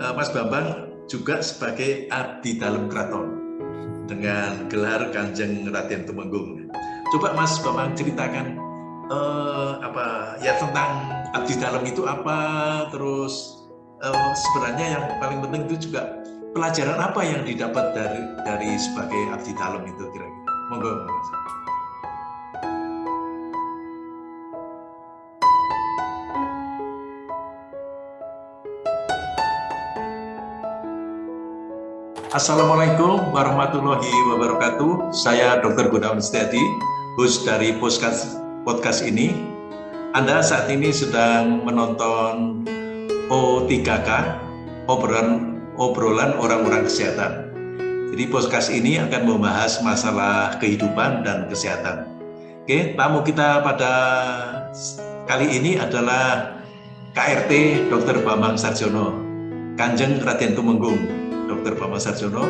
uh, Mas Bambang juga sebagai abdi dalam keraton dengan gelar Kanjeng Raden Tumenggung. Coba Mas Bambang ceritakan uh, apa ya tentang abdi dalam itu apa, terus uh, sebenarnya yang paling penting itu juga pelajaran apa yang didapat dari dari sebagai abdi dalam itu kira-kira. Monggo, Mas. Assalamualaikum warahmatullahi wabarakatuh. Saya Dr. Gunawan Setiadi, host dari podcast, podcast ini. Anda saat ini sedang menonton O3K, obrolan, obrolan orang-orang kesehatan. Jadi podcast ini akan membahas masalah kehidupan dan kesehatan. Oke, tamu kita pada kali ini adalah KRT Dr. Bambang Sarjono, Kanjeng Raden Tumenggung, Dr. Bambang Sarjono.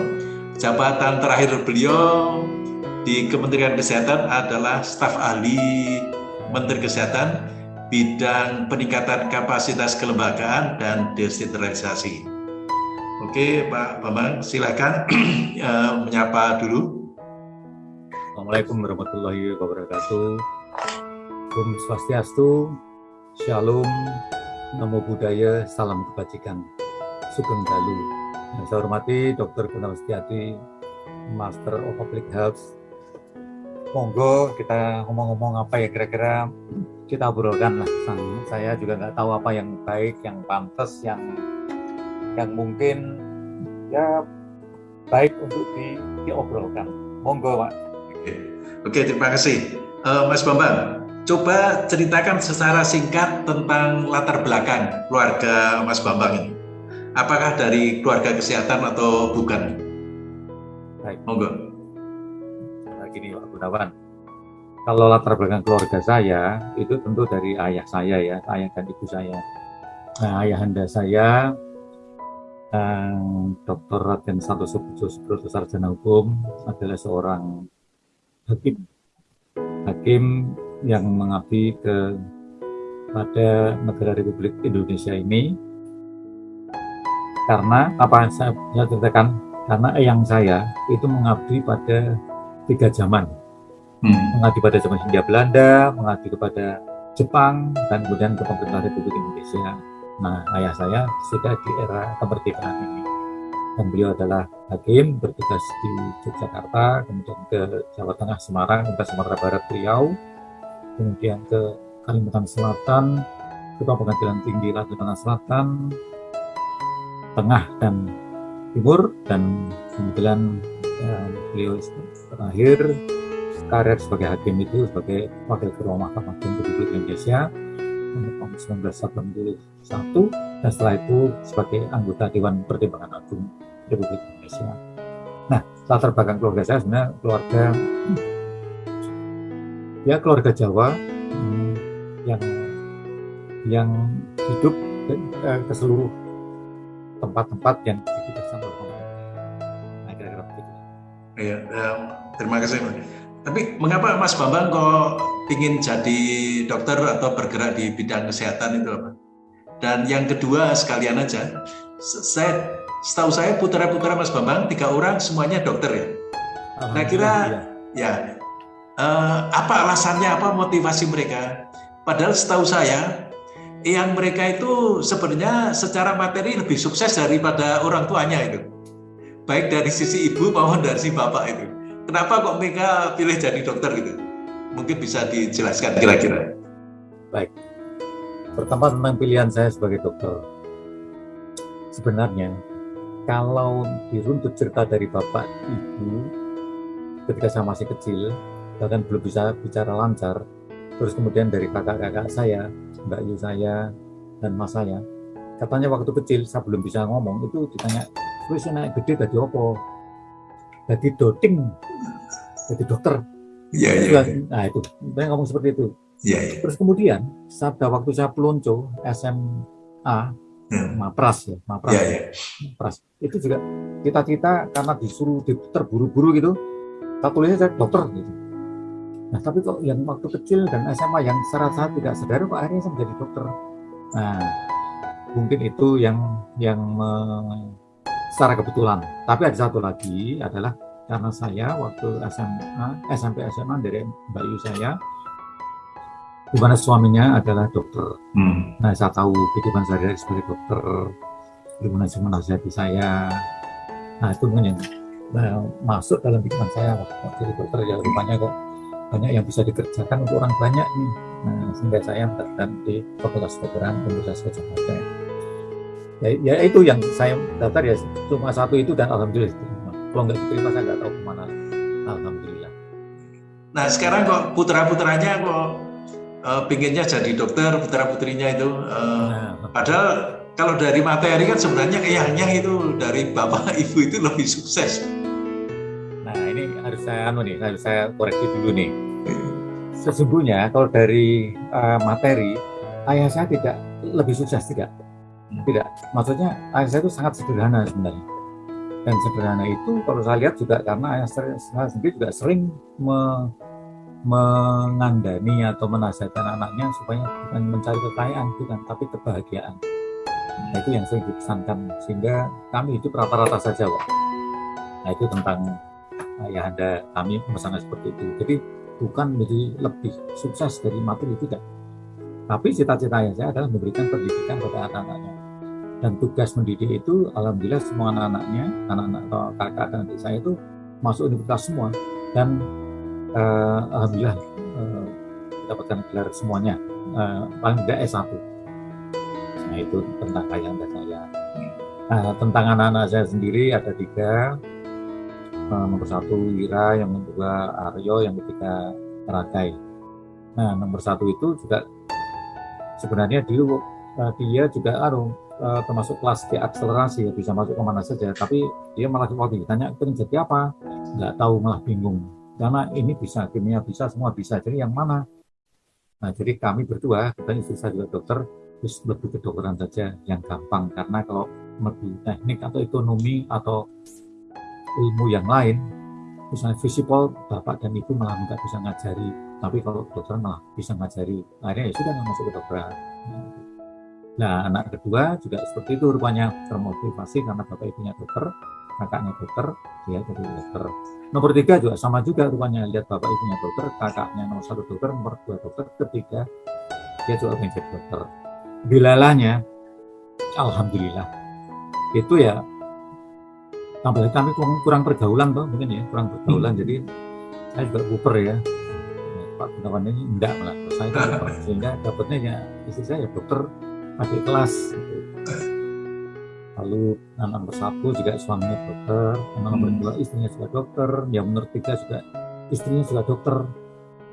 Jabatan terakhir beliau di Kementerian Kesehatan adalah staf ahli Menteri Kesehatan bidang peningkatan kapasitas kelembagaan dan desentralisasi. Oke, Pak Bambang, silakan uh, menyapa dulu. Assalamualaikum warahmatullahi wabarakatuh. Om Swastiastu, Shalom, Namo Buddhaya, Salam Kebajikan, Sugeng Dalu. Yang saya hormati Dr. Gunawan Setiati, Master of Public Health. Monggo kita ngomong-ngomong apa ya kira-kira kita obrolkan lah. Saya juga nggak tahu apa yang baik, yang pantas, yang yang mungkin ya baik untuk di, diobrolkan. Monggo, Pak. Oke, Oke terima kasih. Uh, Mas Bambang, coba ceritakan secara singkat tentang latar belakang keluarga Mas Bambang ini apakah dari keluarga kesehatan atau bukan? Baik. Monggo. Nah, gini Pak Gunawan, kalau latar belakang keluarga saya itu tentu dari ayah saya ya, ayah dan ibu saya. Nah, ayahanda saya eh, Dr. Raden Santoso Pujo Sarjana Hukum adalah seorang hakim. Hakim yang mengabdi ke pada negara Republik Indonesia ini karena apa saya, saya ceritakan? Karena eyang saya itu mengabdi pada tiga zaman. Hmm. mengabdi pada zaman Hindia Belanda mengabdi kepada Jepang dan kemudian ke pemerintah Republik Indonesia. Nah ayah saya sudah di era kemerdekaan ini. Dan beliau adalah hakim bertugas di Yogyakarta kemudian ke Jawa Tengah Semarang ke Sumatera Barat Riau kemudian ke Kalimantan Selatan Ketua Pengadilan Tinggi Kalimantan Selatan Tengah dan Timur dan kemudian uh, beliau terakhir karir sebagai hakim itu sebagai wakil ketua Mahkamah Agung Republik Indonesia tahun 1981 dan setelah itu sebagai anggota Dewan Pertimbangan Agung Republik Indonesia. Nah, latar belakang keluarga saya sebenarnya keluarga ya keluarga Jawa hmm, yang yang hidup ke, eh, ke seluruh tempat-tempat yang kita sama Nah, kira-kira begitu. Iya, ya, terima kasih. Tapi mengapa Mas Bambang kok ingin jadi dokter atau bergerak di bidang kesehatan itu apa? Dan yang kedua sekalian aja, saya setahu saya putra-putra Mas Bambang tiga orang semuanya dokter ya. Nah kira ya uh, apa alasannya, apa motivasi mereka? Padahal setahu saya yang mereka itu sebenarnya secara materi lebih sukses daripada orang tuanya itu. Baik dari sisi ibu maupun dari si bapak itu. Kenapa kok mereka pilih jadi dokter gitu? Mungkin bisa dijelaskan kira-kira. Baik. Pertama tentang pilihan saya sebagai dokter. Sebenarnya kalau diruntut cerita dari bapak ibu ketika saya masih kecil bahkan belum bisa bicara lancar terus kemudian dari kakak-kakak saya Mbak Yu saya dan Mas saya. Katanya waktu kecil saya belum bisa ngomong itu ditanya terus naik gede tadi opo jadi doting. Jadi dokter. Iya iya nah itu. Saya ngomong seperti itu. Iya iya. Terus kemudian pada waktu saya pelonco SMA hmm. Mapras ya Mapras. Iya, iya. Mapras. Itu juga kita-kita karena disuruh terburu-buru gitu. Tak tulisnya saya dokter gitu Nah, tapi kok yang waktu kecil dan SMA yang secara saat tidak sadar kok akhirnya saya menjadi dokter. Nah, mungkin itu yang yang me, secara kebetulan. Tapi ada satu lagi adalah karena saya waktu SMA, SMP SMA dari Mbak Yu saya, di mana suaminya adalah dokter. Hmm. Nah, saya tahu kehidupan saya sebagai dokter, bagaimana sih menasihati saya. Nah, itu mungkin yang nah, masuk dalam pikiran saya waktu jadi dokter ya rupanya kok banyak yang bisa dikerjakan untuk orang banyak nih. Nah, sehingga saya mendaftar di Fakultas Kedokteran Universitas Gajah Mada. Ya, ya itu yang saya daftar ya cuma satu itu dan alhamdulillah kalau nggak diterima saya nggak tahu ke mana alhamdulillah nah sekarang kok putra putranya kok uh, pinginnya jadi dokter putra putrinya itu uh, nah. padahal kalau dari materi kan sebenarnya kayaknya itu dari bapak ibu itu lebih sukses nah ini harus saya anu nih harus saya koreksi dulu nih. Sesungguhnya kalau dari uh, materi ayah saya tidak lebih sukses tidak. Tidak. Maksudnya ayah saya itu sangat sederhana sebenarnya. Dan sederhana itu kalau saya lihat juga karena ayah saya sendiri juga sering me, mengandani atau menasihatkan anaknya supaya bukan mencari kekayaan bukan tapi kebahagiaan. Nah itu yang sering dipesankan. Sehingga kami itu rata-rata saja Wak. nah itu tentang ayah anda kami pesannya seperti itu. Jadi bukan menjadi lebih sukses dari materi tidak. Tapi cita-cita ayah saya adalah memberikan pendidikan kepada anak-anaknya. Dan tugas mendidik itu alhamdulillah semua anak-anaknya anak-anak atau kakak dan adik saya itu masuk universitas semua. Dan uh, alhamdulillah uh, mendapatkan gelar semuanya. Uh, paling tidak S1 nah itu tentang ayah dan saya. Nah, tentang anak-anak saya sendiri ada tiga nomor satu Wira yang kedua Aryo yang ketiga Ragai nah nomor satu itu juga sebenarnya dulu uh, dia juga aduh uh, termasuk kelas di akselerasi ya bisa masuk ke mana saja tapi dia malah waktu ditanya pengen jadi apa? Nggak tahu malah bingung. Karena ini bisa kimia bisa semua bisa jadi yang mana? Nah jadi kami berdua kita istri saya juga dokter terus lebih kedokteran saja yang gampang. Karena kalau lebih teknik atau ekonomi atau ilmu yang lain misalnya visipol bapak dan ibu malah nggak bisa ngajari tapi kalau dokter malah bisa ngajari akhirnya ya sudah masuk ke dokteran Nah, anak kedua juga seperti itu rupanya termotivasi karena bapak ibunya dokter, kakaknya dokter, dia jadi dokter. Nomor tiga juga sama juga rupanya lihat bapak ibunya dokter, kakaknya nomor satu dokter, nomor dua dokter, ketiga dia juga menjadi dokter. Bilalahnya, alhamdulillah itu ya tambah kami kurang pergaulan tuh mungkin ya kurang pergaulan hmm. jadi saya juga kuper ya Pak Gunawan ini enggak malah saya sehingga dapatnya ya istri saya ya dokter adik kelas gitu. lalu anak nomor satu juga suaminya dokter anak nomor hmm. dua istrinya juga dokter yang nomor tiga juga istrinya juga dokter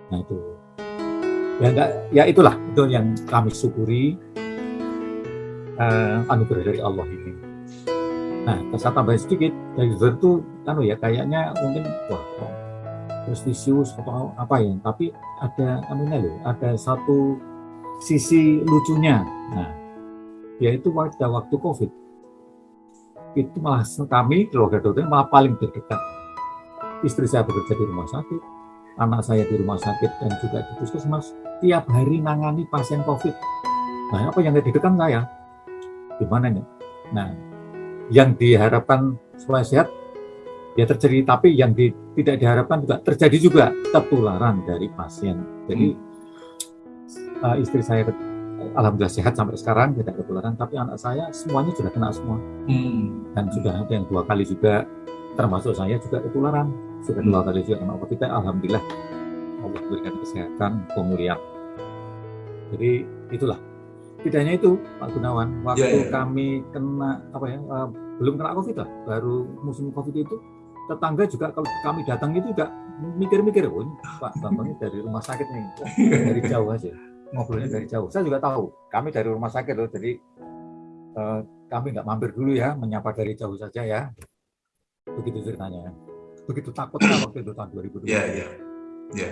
nah itu ya enggak ya itulah itu yang kami syukuri uh, anugerah dari Allah ini nah saya tambahin sedikit dari itu kan ya kayaknya mungkin wah prestisius atau apa ya? Tapi ada anunya loh ada satu sisi lucunya. Nah yaitu pada waktu COVID. Itu malah kami keluarga dokter malah paling terdekat istri saya bekerja di rumah sakit anak saya di rumah sakit dan juga di puskesmas tiap hari nangani pasien COVID. Nah apa yang didekan saya gimana nih? Nah yang diharapkan supaya sehat ya terjadi tapi yang di, tidak diharapkan juga terjadi juga ketularan dari pasien. Jadi hmm. uh, istri saya alhamdulillah sehat sampai sekarang tidak ketularan. Tapi anak saya semuanya sudah kena semua. Hmm. dan sudah ada yang dua kali juga termasuk saya juga ketularan. Sudah dua kali juga kena covid alhamdulillah Allah berikan kesehatan pemulihan. Jadi itulah tidak hanya itu Pak Gunawan waktu yeah, yeah. kami kena apa ya uh, belum kena covid lah baru musim covid itu tetangga juga kalau kami datang itu juga mikir-mikir oh ini Pak Bambang dari rumah sakit nih dari jauh aja ngobrolnya dari jauh. Saya juga tahu, kami dari rumah sakit loh, jadi uh, kami nggak mampir dulu ya, menyapa dari jauh saja ya. Begitu ceritanya. Begitu takutnya waktu itu tahun 2020. Iya, iya. Ya.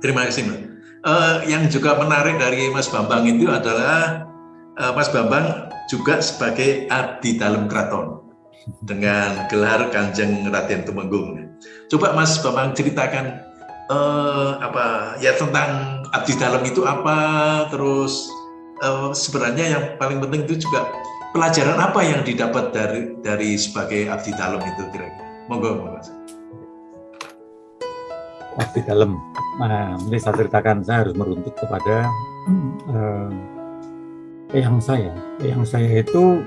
Terima kasih, Mbak. Uh, yang juga menarik dari Mas Bambang itu adalah uh, Mas Bambang juga sebagai abdi dalam keraton dengan gelar Kanjeng Raden Tumenggung. Coba Mas Bambang ceritakan uh, apa ya tentang abdi dalam itu apa terus uh, sebenarnya yang paling penting itu juga pelajaran apa yang didapat dari dari sebagai abdi dalam itu kira-kira? Monggo, monggo. Abdi dalam. Nah, ini saya ceritakan saya harus meruntut kepada uh, yang saya. Yang saya itu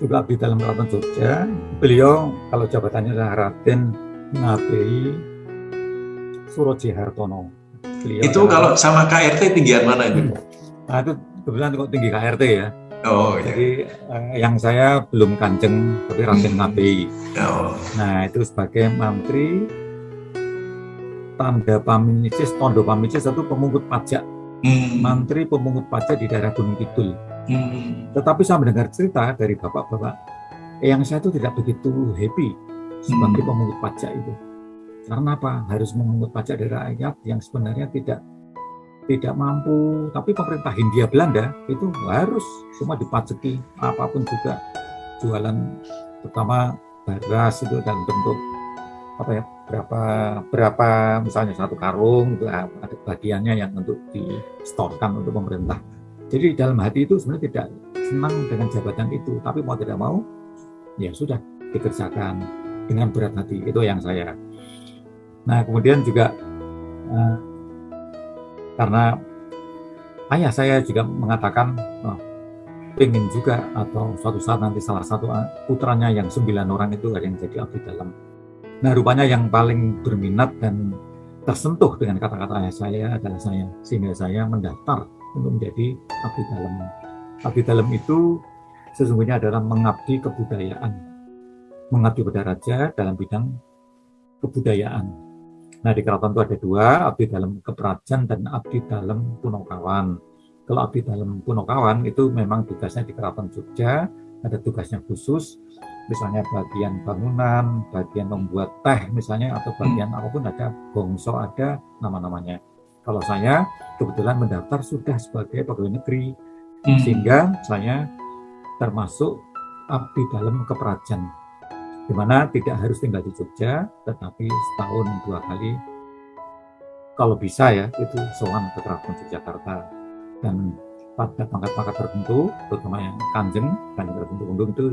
juga abdi dalam Keraton Jogja. Beliau kalau jabatannya adalah Raden Ngabei Suroji Hartono. Beliau itu adalah, kalau sama KRT tinggian mana itu? Nah itu kebetulan kok tinggi KRT ya. Oh iya. Jadi eh, yang saya belum kanjeng tapi Raden hmm. Ngabei. Oh. Nah itu sebagai menteri tanda paminicis, tondo paminicis itu pemungut pajak. Hmm. Menteri pemungut pajak di daerah Gunung Kidul Hmm. Tetapi saya mendengar cerita dari bapak-bapak yang saya itu tidak begitu happy sebagai hmm. pemungut pajak itu. Karena apa? Harus memungut pajak dari rakyat yang sebenarnya tidak tidak mampu. Tapi pemerintah Hindia Belanda itu harus semua dipajaki apa pun juga jualan terutama beras itu dalam bentuk apa ya berapa berapa misalnya satu karung itu ada bagiannya yang untuk di store-kan untuk pemerintah jadi dalam hati itu sebenarnya tidak senang dengan jabatan itu, tapi mau tidak mau, ya sudah dikerjakan dengan berat hati. Itu yang saya. Nah kemudian juga uh, karena ayah saya juga mengatakan, oh, ingin juga atau suatu saat nanti salah satu putranya yang sembilan orang itu ada yang jadi abdi dalam. Nah rupanya yang paling berminat dan tersentuh dengan kata-kata saya adalah saya, sehingga saya mendaftar untuk menjadi abdi dalam. Abdi dalam itu sesungguhnya adalah mengabdi kebudayaan, mengabdi pada raja dalam bidang kebudayaan. Nah di keraton itu ada dua, abdi dalam keperajan dan abdi dalam punokawan. Kalau abdi dalam punokawan itu memang tugasnya di keraton Jogja, ada tugasnya khusus, misalnya bagian bangunan, bagian membuat teh misalnya, atau bagian hmm. apa pun ada, bongso ada, nama-namanya. Kalau saya kebetulan mendaftar sudah sebagai pegawai negeri, hmm. sehingga saya termasuk abdi dalam keperajan, di mana tidak harus tinggal di Jogja, tetapi setahun dua kali, kalau bisa ya, itu soal ke Keraton Yogyakarta. Dan pada pangkat-pangkat tertentu, terutama yang kanjeng, kanjeng tertentu undung itu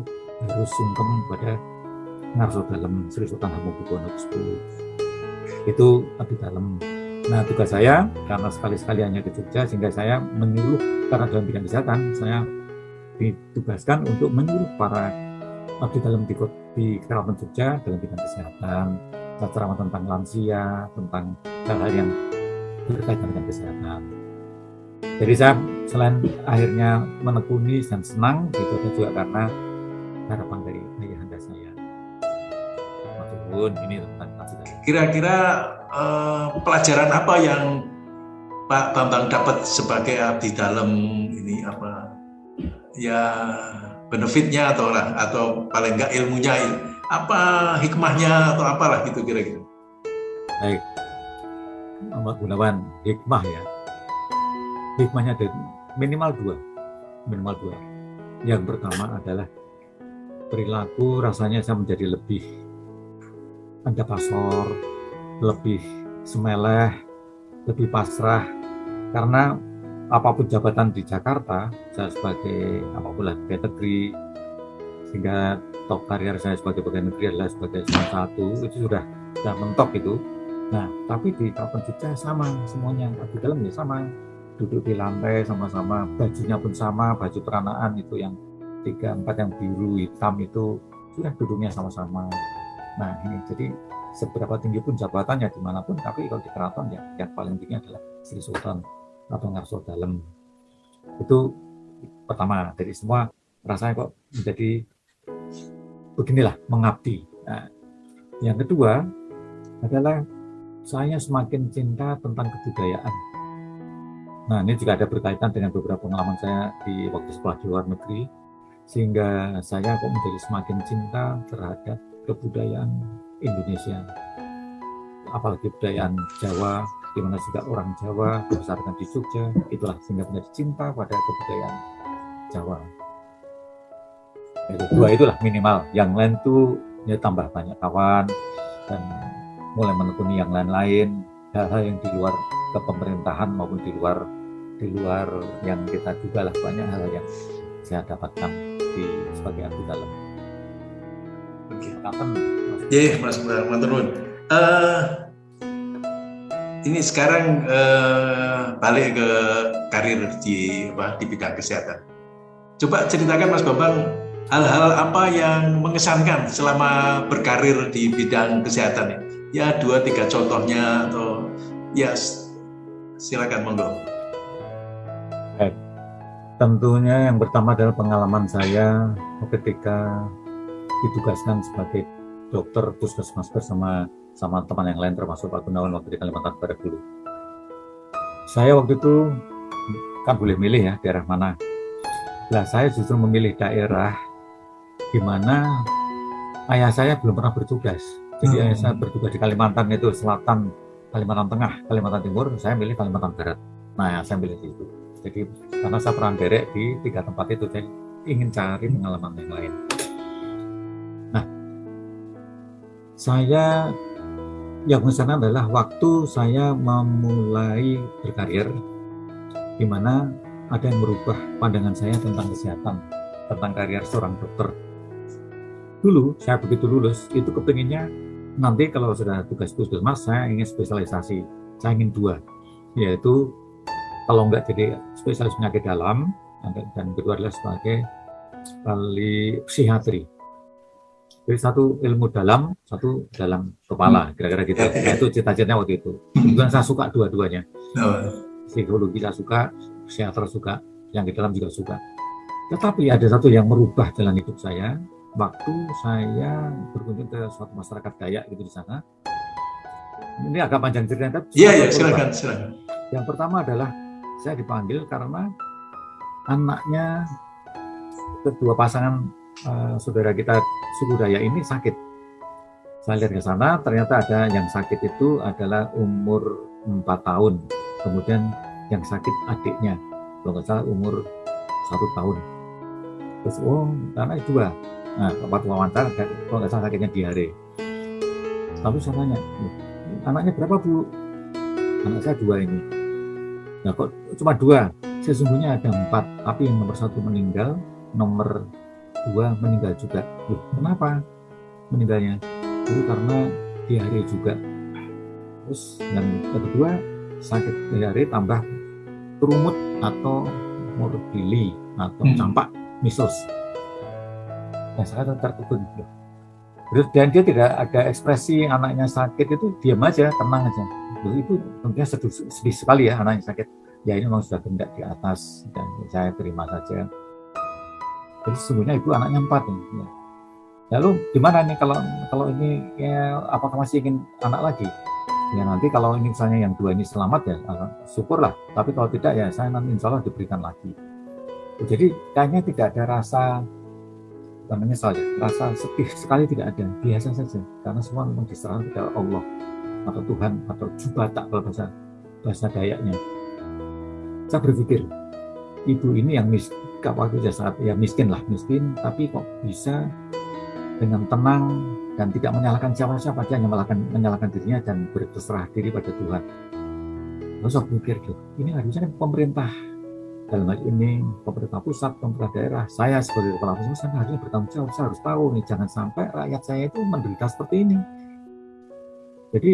harus sungkem pada Ngarso dalam Sri Sultan Hamengkubuwono X Itu abdi dalam Nah tugas saya karena sekali-sekali hanya ke Jogja sehingga saya menyuruh karena dalam bidang kesehatan saya ditugaskan untuk menyuruh para abdi dalam di, di Keraton Jogja dalam bidang kesehatan, ceramah tentang lansia, tentang hal-hal yang berkaitan dengan kesehatan. Jadi saya selain akhirnya menekuni dan senang, itu juga karena harapan dari ayahanda saya. Maksudun ini tentang Kira-kira uh, pelajaran apa yang Pak Bambang dapat sebagai abdi dalam ini apa ya benefitnya atau lah atau paling enggak ilmunya apa hikmahnya atau apalah gitu kira-kira. Baik, Ahmad Gunawan hikmah ya. Hikmahnya ada minimal dua, minimal dua. Yang pertama adalah perilaku rasanya saya menjadi lebih anda pasor, lebih semeleh, lebih pasrah, karena apa pun jabatan di Jakarta, saya sebagai apa pun lah pegawai negeri, sehingga top karier saya sebagai pegawai negeri adalah sebagai salah satu, itu sudah sudah mentok itu. Nah, tapi di Kabupaten Jogja sama semuanya, di dalamnya sama, duduk di lantai sama-sama, bajunya pun sama, baju peranaan itu yang tiga empat yang biru hitam itu sudah duduknya sama-sama. Nah ini jadi seberapa tinggi pun jabatannya di mana pun, tapi kalau di keraton ya yang paling tinggi adalah Sri Sultan atau Ngarso Dalem. Itu pertama dari semua rasanya kok menjadi beginilah mengabdi. Nah, yang kedua adalah saya semakin cinta tentang kebudayaan. Nah ini juga ada berkaitan dengan beberapa pengalaman saya di waktu sekolah di luar negeri, sehingga saya kok menjadi semakin cinta terhadap kebudayaan Indonesia. Apalagi kebudayaan Jawa di mana juga orang Jawa dibesarkan di Jogja itulah sehingga menjadi cinta pada kebudayaan Jawa. Itu dua itulah minimal. Yang lain tuh ya tambah banyak kawan dan mulai menekuni yang lain-lain hal-hal yang di luar kepemerintahan maupun di luar di luar yang kita duga lah banyak hal yang saya dapatkan di sebagai abdi dalam. Oke. Kapan? Iya, Mas Manturun. Eh, ini sekarang uh, balik ke karir di apa, di bidang kesehatan. Coba ceritakan Mas Bambang hal-hal apa yang mengesankan selama berkarir di bidang kesehatan ya dua tiga contohnya atau ya silakan monggo tentunya yang pertama adalah pengalaman saya ketika ditugaskan sebagai dokter puskesmas bersama sama teman yang lain termasuk Pak Gunawan waktu di Kalimantan Barat dulu saya waktu itu kan boleh milih ya daerah mana lah saya justru memilih daerah di mana ayah saya belum pernah bertugas. Jadi hmm. ayah saya bertugas di Kalimantan itu selatan, Kalimantan Tengah, Kalimantan Timur, saya milih Kalimantan Barat. Nah, saya milih di itu. Jadi karena saya pernah derek di tiga tempat itu, saya ingin cari pengalaman yang lain. Nah, saya yang mengesan adalah waktu saya memulai berkarir, di mana ada yang merubah pandangan saya tentang kesehatan, tentang karir seorang dokter dulu saya begitu lulus itu kepinginnya nanti kalau sudah tugas puskesmas saya ingin spesialisasi saya ingin dua yaitu kalau enggak jadi spesialis penyakit dalam dan kedua adalah sebagai ahli psikiatri jadi satu ilmu dalam satu dalam kepala kira-kira gitu. Itu cita-citanya waktu itu. Kebetulan saya suka dua-duanya. Psikologi saya suka psikiater suka yang di dalam juga suka. Tetapi ada satu yang merubah jalan hidup saya. Waktu saya berkunjung ke suatu masyarakat Dayak gitu di sana. Ini agak panjang ceritanya. Iya, iya, silakan, silakan. Yang pertama adalah saya dipanggil karena anaknya kedua pasangan uh, saudara kita suku Dayak ini sakit. Saya lihat ke sana, ternyata ada yang sakit itu adalah umur 4 tahun. Kemudian yang sakit adiknya, kalau nggak salah umur satu tahun. Terus, oh, karena dua Nah, waktu wawancara, kalau nggak salah sakitnya diare. Lalu saya tanya, anaknya berapa bu? Anak saya dua ini. Nah kok cuma dua? Sesungguhnya ada empat, tapi yang nomor satu meninggal, nomor dua meninggal juga. Loh, kenapa meninggalnya? Itu karena diare juga. Terus yang kedua sakit diare tambah kerumut atau morbili atau hmm. campak measles yang sangat tertegun dan dia tidak ada ekspresi anaknya sakit itu diam aja tenang aja itu tentunya sedih, sedih sekali ya anaknya sakit. Ya ini memang sudah gendak di atas dan saya terima saja. Jadi sesungguhnya ibu anaknya empat ya. lalu gimana nih kalau kalau ini ya, apakah masih ingin anak lagi? Ya nanti kalau ini misalnya yang dua ini selamat ya syukurlah. Tapi kalau tidak ya saya nanti insya Allah diberikan lagi. Jadi kayaknya tidak ada rasa namanya saja rasa sedih sekali tidak ada biasa saja. Karena semua memang diserahkan kepada Allah atau Tuhan atau Jubata kalau bahasa bahasa Dayaknya saya berpikir ibu ini yang mis waktu saat ya miskin lah miskin tapi kok bisa dengan tenang dan tidak menyalahkan siapa-siapa dia hanya menyalahkan, menyalahkan dirinya dan berterserah diri pada Tuhan. Lalu saya berpikir ini harusnya kan pemerintah. Dalam hal ini pemerintah pusat, pemerintah daerah, saya sebagai kepala pusat saya harusnya bertanggung jawab, saya harus tahu nih jangan sampai rakyat saya itu menderita seperti ini. Jadi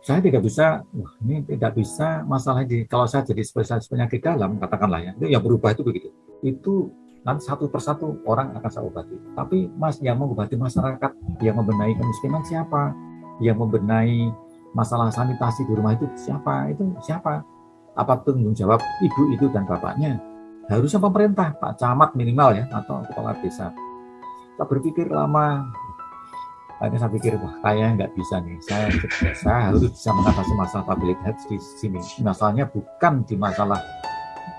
saya tidak bisa, wah ini tidak bisa masalah di kalau saya jadi spesialis penyakit dalam katakanlah ya, itu yang berubah itu begitu. Itu nanti satu persatu orang akan saya obati. Tapi mas yang mengobati masyarakat, yang membenahi kemiskinan siapa? Yang membenahi masalah sanitasi di rumah itu siapa? Itu siapa? apa tanggung jawab ibu itu dan bapaknya harusnya pemerintah Pak Camat minimal ya atau kepala desa kita berpikir lama akhirnya saya pikir wah kayaknya nggak bisa nih. Saya saya harus bisa mengatasi masalah public health di sini. Masalahnya bukan di masalah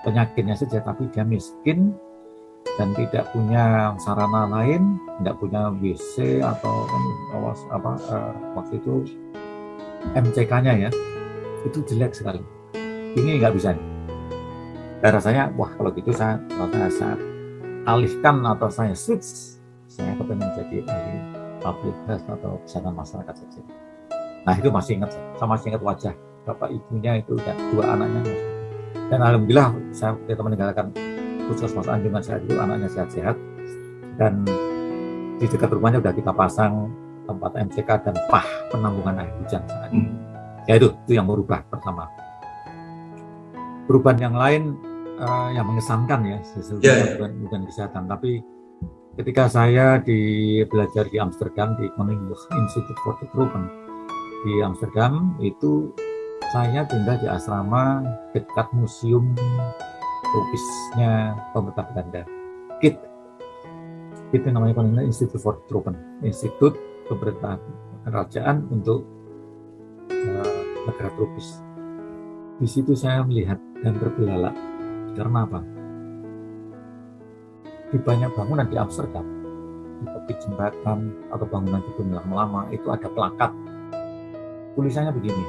penyakitnya saja tapi dia miskin dan tidak punya sarana lain, tidak punya WC atau apa uh, waktu itu MCK-nya ya, itu jelek sekali. Ini nggak bisa dan rasanya wah kalau gitu saya saya, saya alihkan atau saya switch saya kepengen jadi ahli public health atau kesehatan masyarakat saja nah itu masih ingat saya masih ingat wajah bapak ibunya itu dan dua anaknya dan alhamdulillah saya ketika meninggalkan puskesmas Anjungan saat itu anaknya sehat-sehat dan di dekat rumahnya sudah kita pasang tempat MCK dan pah penampungan air hujan saat itu. Hmm. Ya itu, itu yang berubah pertama. Perubahan yang lain uh, yang mengesankan ya, sesuatu yeah, yeah. bukan, bukan kesehatan, tapi ketika saya di belajar di Amsterdam di Koninklijke Institute for Development di Amsterdam itu saya tinggal di asrama dekat museum tropisnya pemerintah Belanda. KIT. Itu namanya Koninklijke Institute for Development, Institut Pemerintah Kerajaan untuk uh, negara tropis. Di situ saya melihat dan terbelalak. Karena apa? Di banyak bangunan di Amsterdam, di tepi jembatan atau bangunan di lama-lama itu ada plakat. Tulisannya begini,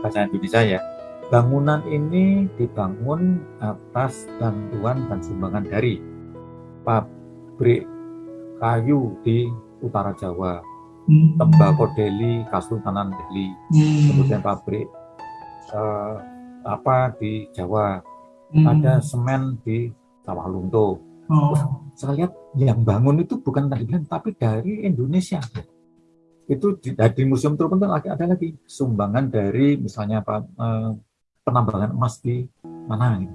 bahasa Indonesia ya. Bangunan ini dibangun atas bantuan dan sumbangan dari pabrik kayu di utara Jawa, hmm. tembakau Delhi, Kasultanan Delhi, hmm. kemudian pabrik uh, apa di Jawa, hmm. ada semen di Sawah Lunto. Oh. saya lihat yang bangun itu bukan dari Belanda, tapi dari Indonesia. Itu di, di Museum Trupon lagi ada lagi sumbangan dari misalnya apa uh, penambangan emas di mana ini.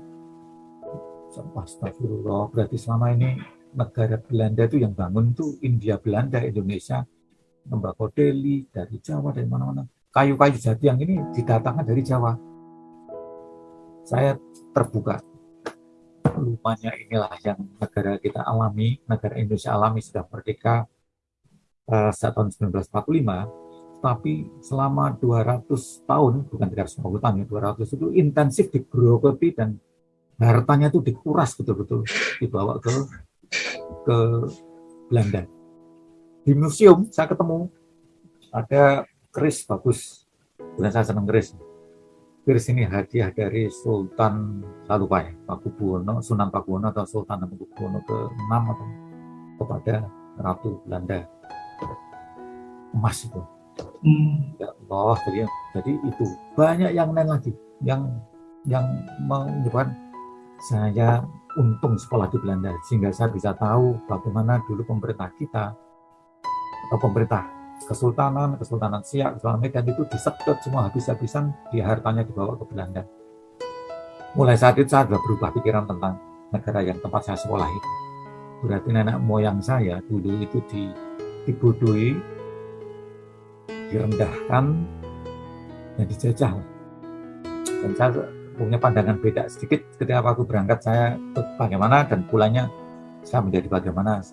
Astagfirullah, berarti selama ini negara Belanda itu yang bangun itu India Belanda Indonesia tembakau Delhi dari Jawa dari mana-mana kayu-kayu jati yang ini didatangkan dari Jawa saya terbuka lupanya inilah yang negara kita alami negara Indonesia alami sudah merdeka uh, sejak tahun 1945 tapi selama 200 tahun bukan 350 tahun ya 200 itu intensif digerogoti dan hartanya itu dikuras betul-betul dibawa ke ke Belanda. Di museum saya ketemu ada keris bagus. Dan saya senang keris keris ini hadiah dari Sultan Salupai Pakubuwono Sunan Pakubuwono atau Sultan Pakubuwono ke-6 atau kepada Ratu Belanda. Emas itu. Hmm. ya Allah jadi, jadi itu. Banyak yang lain lagi yang yang menyebabkan saya untung sekolah di Belanda sehingga saya bisa tahu bagaimana dulu pemerintah kita atau pemerintah Kesultanan, Kesultanan Siak, Kesultanan Medan itu disedot semua habis-habisan di hartanya dibawa ke Belanda. Mulai saat itu saya sudah berubah pikiran tentang negara yang tempat saya sekolah itu. Berarti nenek moyang saya dulu itu di, dibodohi, direndahkan, dan dijajah. Dan saya punya pandangan beda sedikit ketika aku berangkat saya bagaimana dan pulangnya saya menjadi bagaimana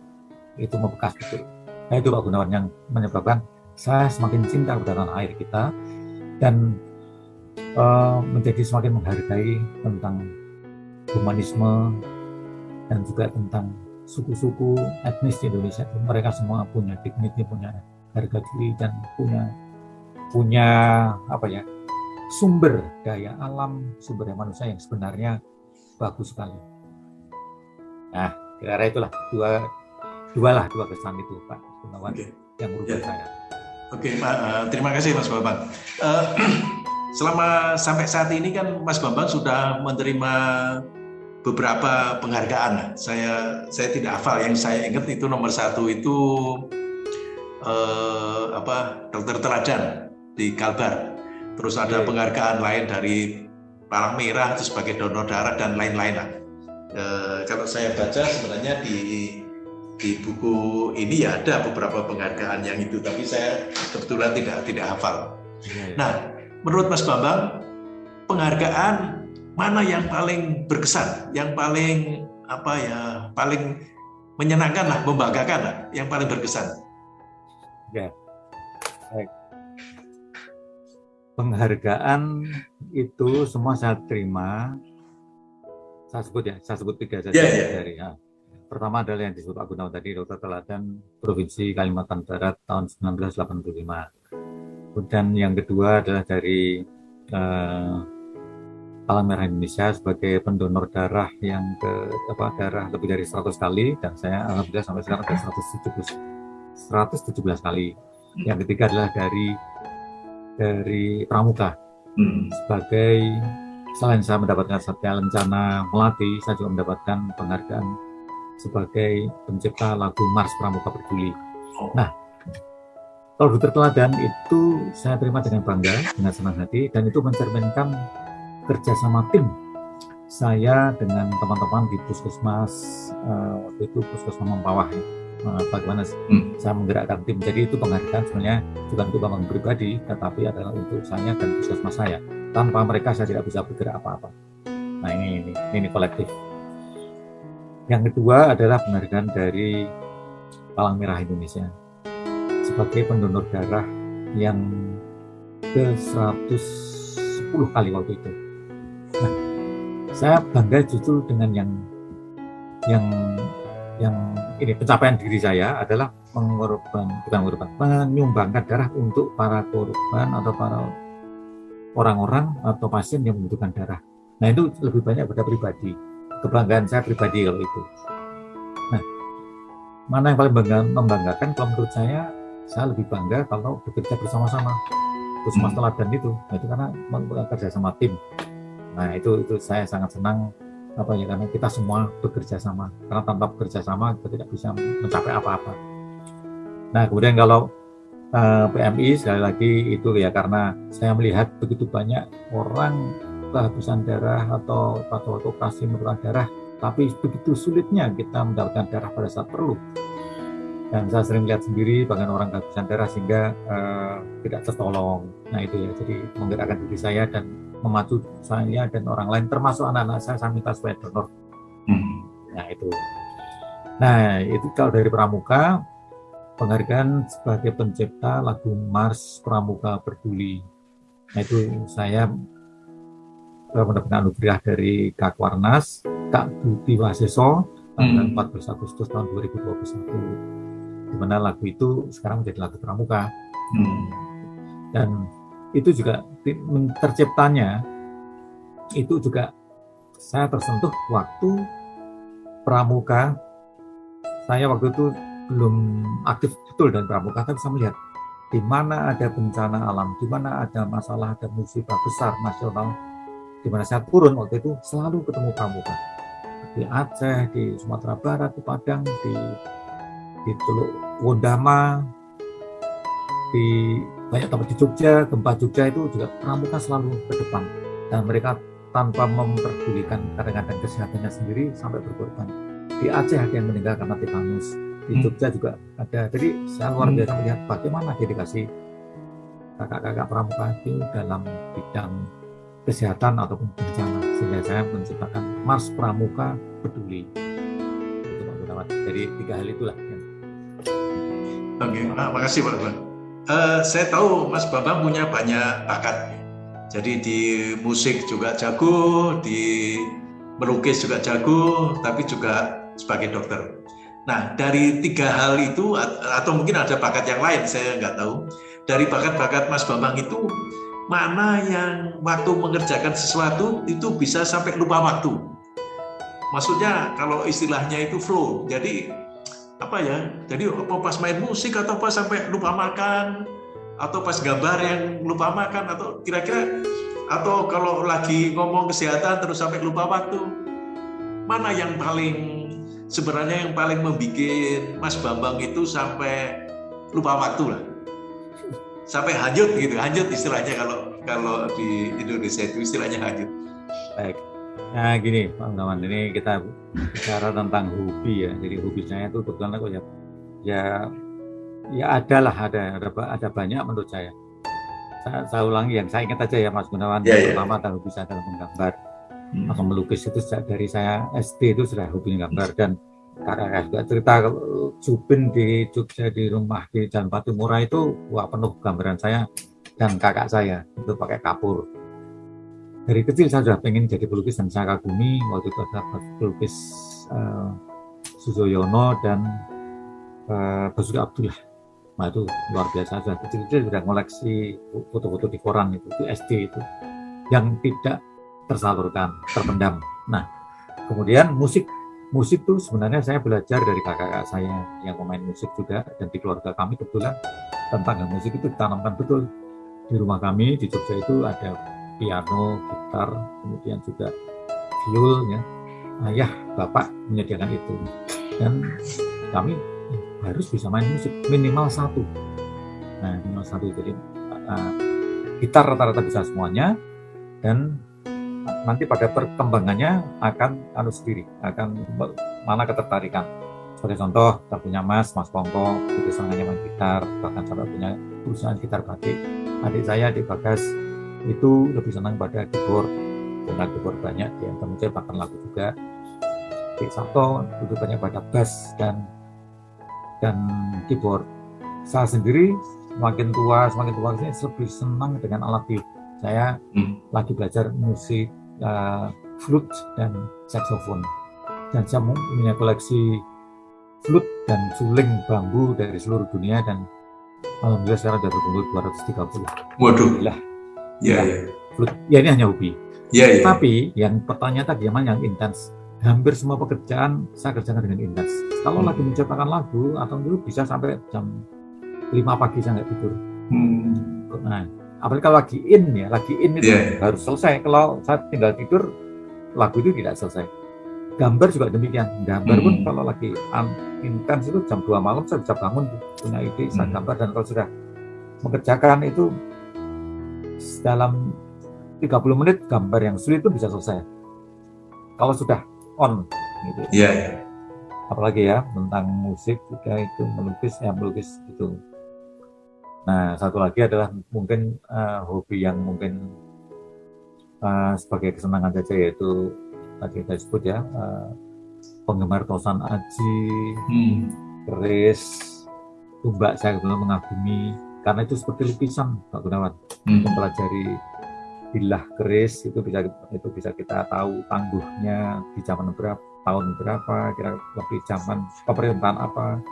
itu membekas betul. Nah itu Pak Gunawan yang menyebabkan saya semakin cinta kepada tanah air kita dan uh, menjadi semakin menghargai tentang humanisme dan juga tentang suku-suku etnis di Indonesia. Mereka semua punya dignity, punya harga diri dan punya punya apa ya sumber daya alam, sumber daya manusia yang sebenarnya bagus sekali. Nah, kira-kira itulah dua dua lah dua kesan itu Pak Gunawan okay. yang merubah ya. saya. Oke, okay, Pak. Uh, terima kasih Mas Bambang. Uh, selama sampai saat ini kan Mas Bambang sudah menerima beberapa penghargaan. Saya saya tidak hafal. Yang saya ingat itu nomor satu itu uh, apa Dokter Teladan di Kalbar. Terus ada okay. penghargaan lain dari Palang Merah itu sebagai donor darah dan lain-lain. Uh, kalau saya baca sebenarnya di di buku ini ya ada beberapa penghargaan yang itu, tapi saya kebetulan tidak tidak hafal. Iya, iya. Nah, menurut Mas Bambang, penghargaan mana yang paling berkesan, yang paling apa ya, paling menyenangkan lah, membanggakan lah, yang paling berkesan? Ya, baik. Penghargaan itu semua saya terima. Saya sebut ya, saya sebut tiga saja yeah, yeah. dari. Ya pertama adalah yang disebut Pak Gunawan tadi, Dokter Teladan Provinsi Kalimantan Barat tahun 1985. Kemudian yang kedua adalah dari eh, Palang Merah Indonesia sebagai pendonor darah yang ke apa darah lebih dari 100 kali dan saya alhamdulillah sampai sekarang ada 117 117 kali. Yang ketiga adalah dari dari Pramuka hmm. sebagai selain saya mendapatkan Satya Lencana Melati, saya juga mendapatkan penghargaan sebagai pencipta lagu Mars Pramuka Peduli. Oh. Nah, kalau dokter teladan itu saya terima dengan bangga, dengan senang hati, dan itu mencerminkan kerjasama tim saya dengan teman-teman di puskesmas uh, waktu itu puskesmas Mempawah ya. Uh, bagaimana hmm. saya menggerakkan tim. Jadi itu penghargaan sebenarnya bukan untuk bambang pribadi, tetapi adalah untuk saya dan puskesmas saya. Tanpa mereka saya tidak bisa bergerak apa-apa. Nah ini, ini ini kolektif. Yang kedua adalah penghargaan dari Palang Merah Indonesia sebagai pendonor darah yang ke 110 kali waktu itu saya bangga justru dengan yang yang yang ini pencapaian diri saya adalah mengorban bukan mengorban menyumbangkan darah untuk para korban atau para orang-orang atau pasien yang membutuhkan darah. Nah itu lebih banyak pada pribadi kebanggaan saya pribadi kalau itu. Nah mana yang paling bangga, membanggakan kalau menurut saya saya lebih bangga kalau bekerja bersama-sama terus hmm. teladan itu nah, itu karena bekerja sama tim Nah itu itu saya sangat senang apa ya karena kita semua bekerja sama karena tanpa bekerja sama kita tidak bisa mencapai apa-apa. Nah kemudian kalau uh, eh, PMI sekali lagi itu ya karena saya melihat begitu banyak orang kehabisan darah atau pada waktu operasi memerlukan darah tapi begitu sulitnya kita mendapatkan darah pada saat perlu. Dan saya sering lihat sendiri bagaimana orang kehabisan darah sehingga uh, tidak tertolong. Nah itu ya jadi menggerakkan diri saya dan memacu saya dan orang lain termasuk anak-anak saya saya minta supaya donor. Hmm. nah itu. Nah itu kalau dari Pramuka penghargaan sebagai pencipta lagu Mars Pramuka Peduli nah itu saya mendapatkan anugerah dari Kak Warnas Kak Budi Waseso tanggal hmm. 14 Agustus tahun 2021 di mana lagu itu sekarang menjadi lagu Pramuka hmm. dan itu juga terciptanya itu juga saya tersentuh waktu pramuka saya waktu itu belum aktif betul dan pramuka tapi saya melihat di mana ada bencana alam, di mana ada masalah, ada musibah besar nasional, di mana saya turun waktu itu selalu ketemu pramuka di Aceh, di Sumatera Barat, di Padang, di di Teluk Wondama, di banyak tempat di Jogja, gempa Jogja itu juga pramuka selalu ke depan dan mereka tanpa memperdulikan kadang-kadang kesehatannya sendiri sampai berkorban. Di Aceh ada yang meninggal karena tetanus, di hmm. Jogja juga ada. Jadi saya luar hmm. biasa melihat bagaimana dedikasi kakak-kakak pramuka itu dalam bidang kesehatan ataupun bencana sehingga saya menciptakan Mars Pramuka Peduli. Itu Pak Gunawan. Jadi tiga hal itulah. Oke, okay. nah, makasih Pak. Uh, saya tahu Mas Bambang punya banyak bakat. Jadi di musik juga jago, di melukis juga jago, tapi juga sebagai dokter. Nah, dari tiga hal itu, atau mungkin ada bakat yang lain, saya nggak tahu. Dari bakat-bakat Mas Bambang itu, mana yang waktu mengerjakan sesuatu itu bisa sampai lupa waktu. Maksudnya kalau istilahnya itu flow, jadi apa ya? Jadi apa pas main musik atau pas sampai lupa makan atau pas gambar yang lupa makan atau kira-kira atau kalau lagi ngomong kesehatan terus sampai lupa waktu. Mana yang paling sebenarnya yang paling membuat Mas Bambang itu sampai lupa waktu lah sampai hanyut gitu hanyut istilahnya kalau kalau di Indonesia itu istilahnya hanyut baik Nah gini Pak Gunawan, ini kita bicara tentang hobi ya. Jadi hobi saya itu kebetulan aku ya, ya, ya ada lah, ada, ada, ada banyak menurut saya. Saya, saya ulangi yang saya ingat aja ya Mas Gunawan, yeah, ya. pertama yeah. hobi saya dalam menggambar hmm. atau melukis itu sejak dari saya SD itu sudah hobi menggambar dan kakak juga cerita Jupin di Jogja di rumah di Jalan Patimura itu wah penuh gambaran saya dan kakak saya itu pakai kapur. Dari kecil saya sudah pengen jadi pelukis dan saya kagumi waktu itu ada pelukis uh, Sujoyono dan uh, Basuki Abdullah. Nah itu luar biasa. Sudah kecil-kecil sudah ngoleksi foto-foto di koran itu itu SD itu yang tidak tersalurkan terpendam. Nah kemudian musik musik itu sebenarnya saya belajar dari kakak-kakak saya yang pemain musik juga dan di keluarga kami kebetulan tentang musik itu ditanamkan betul di rumah kami di Jogja itu ada piano, gitar, kemudian juga viol ya. Ayah, bapak menyediakan itu. Dan kami harus bisa main musik minimal satu. Nah, minimal satu. Jadi uh, gitar rata-rata bisa semuanya dan nanti pada perkembangannya akan anu sendiri, akan mana ketertarikan. Sebagai contoh, kita punya Mas, Mas Pongko, itu sangatnya main gitar, bahkan sampai punya perusahaan gitar batik. Adik saya di Bagas itu lebih senang pada keyboard, karena keyboard banyak, dia kemudian bahkan lagu juga. Di Sabto itu banyak pada bass dan dan keyboard. Saya sendiri semakin tua, semakin tua ini lebih senang dengan alat tiup saya hmm. lagi belajar musik uh, flute dan saxophone. Dan saya punya koleksi flute dan suling bambu dari seluruh dunia dan alhamdulillah sekarang sudah berkumpul 230 waduh. Lah ya, ya. flute ya ini hanya hobi. Ya, ya. tapi yang pertanyaan tadi yang yang intens hampir semua pekerjaan saya kerjakan dengan intens kalau hmm. lagi menciptakan lagu atau dulu bisa sampai jam 5 pagi saya nggak tidur. Hmm. nah apalagi kalau lagi in ya lagi in itu yeah. Iya. harus selesai kalau saya tinggal tidur lagu itu tidak selesai gambar juga demikian gambar hmm. pun kalau lagi intens itu jam 2 malam saya bisa bangun punya ide saya hmm. gambar dan kalau sudah mengerjakan itu dalam 30 menit gambar yang sulit itu bisa selesai kalau sudah on gitu yeah, yeah. apalagi ya tentang musik juga itu melukis ya melukis itu Nah, satu lagi adalah mungkin uh, hobi yang mungkin uh, sebagai kesenangan saja yaitu tadi kita sebut ya uh, penggemar tosan aji, hmm. keris, tumbak saya kebetulan mengagumi karena itu seperti lukisan Pak Gunawan hmm. mempelajari bilah keris itu bisa itu bisa kita tahu tangguhnya di zaman berapa tahun berapa kira lebih zaman pemerintahan apa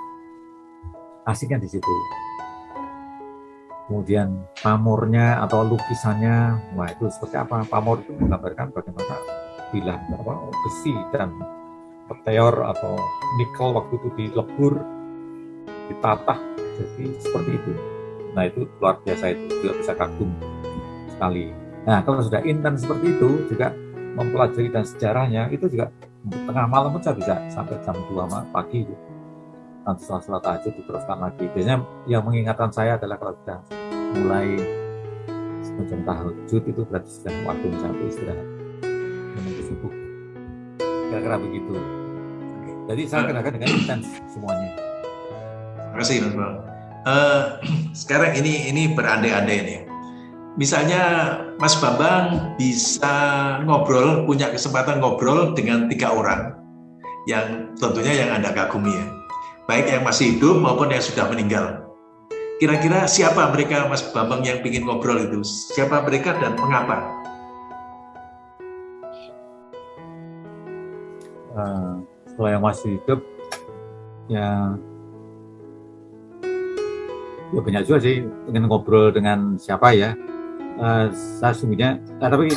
asiknya di situ kemudian pamornya atau lukisannya, wah itu seperti apa? Pamor itu menggambarkan bagaimana bilah apa, besi dan peteor atau nikel waktu itu dilebur, ditata, jadi seperti itu. Nah itu luar biasa itu juga bisa kagum sekali. Nah kalau sudah intens seperti itu juga mempelajari dan sejarahnya itu juga tengah malam saya bisa sampai jam 2 pagi nanti setelah sholat tahajud diteruskan lagi. Biasanya yang mengingatkan saya adalah kalau sudah mulai semacam tahajud itu berarti sudah waktu sampai istirahat menuju subuh. Kira-kira begitu. Jadi saya kenakan dengan intens semuanya. Terima kasih Mas Bang. Uh, sekarang ini ini berandai-andai nih. Misalnya Mas Bambang bisa ngobrol, punya kesempatan ngobrol dengan tiga orang yang tentunya yang Anda kagumi ya baik yang masih hidup maupun yang sudah meninggal. Kira-kira siapa mereka Mas Bambang yang ingin ngobrol itu? Siapa mereka dan mengapa? Uh, kalau yang masih hidup, ya ya banyak juga sih ingin ngobrol dengan siapa ya. Uh, saya sungguhnya, uh, tapi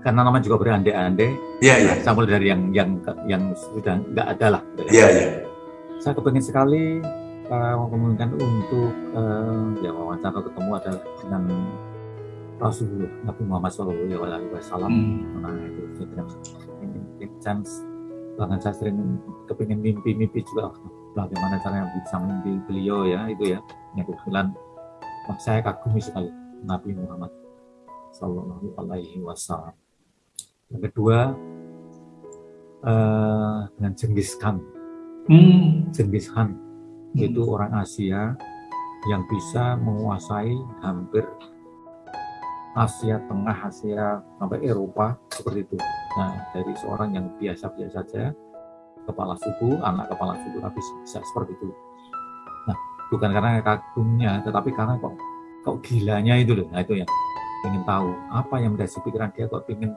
karena namanya juga berandai-andai, ya, ya. saya mulai dari yang yang yang sudah nggak ada lah. Iya, iya saya kepengen sekali uh, memungkinkan untuk uh, ya wawancara ketemu ada dengan Rasulullah Nabi Muhammad Shallallahu Alaihi Wasallam. Hmm. Nah itu saya ini chance bahkan saya sering kepingin mimpi-mimpi juga bagaimana caranya bisa mimpi beliau ya itu ya yang kebetulan saya kagumi sekali Nabi Muhammad Shallallahu Alaihi Wasallam. Yang kedua uh, dengan Jenghis Khan hmm. Genghis Khan hmm. itu orang Asia yang bisa menguasai hampir Asia Tengah, Asia sampai Eropa seperti itu. Nah, dari seorang yang biasa-biasa saja, kepala suku, anak kepala suku, tapi bisa seperti itu. Nah, bukan karena kagumnya, tetapi karena kok kok gilanya itu loh. Nah, itu yang ingin tahu apa yang mendasari pikiran dia kok ingin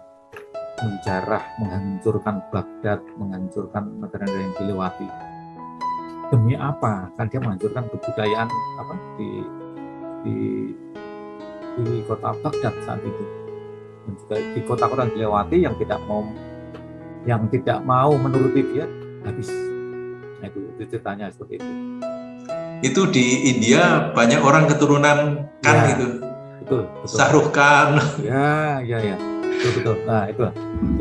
menjarah, menghancurkan Baghdad, menghancurkan negara-negara yang dilewati. Demi apa? Kan dia menghancurkan kebudayaan apa di di di kota Baghdad saat itu dan juga di kota-kota yang dilewati yang tidak mau yang tidak mau menuruti dia habis. Nah, itu, itu ceritanya seperti itu. Itu di India banyak orang keturunan kan ya, itu. betul, betul. Sarukan. Ya, ya, ya. Betul, betul. Nah, itu.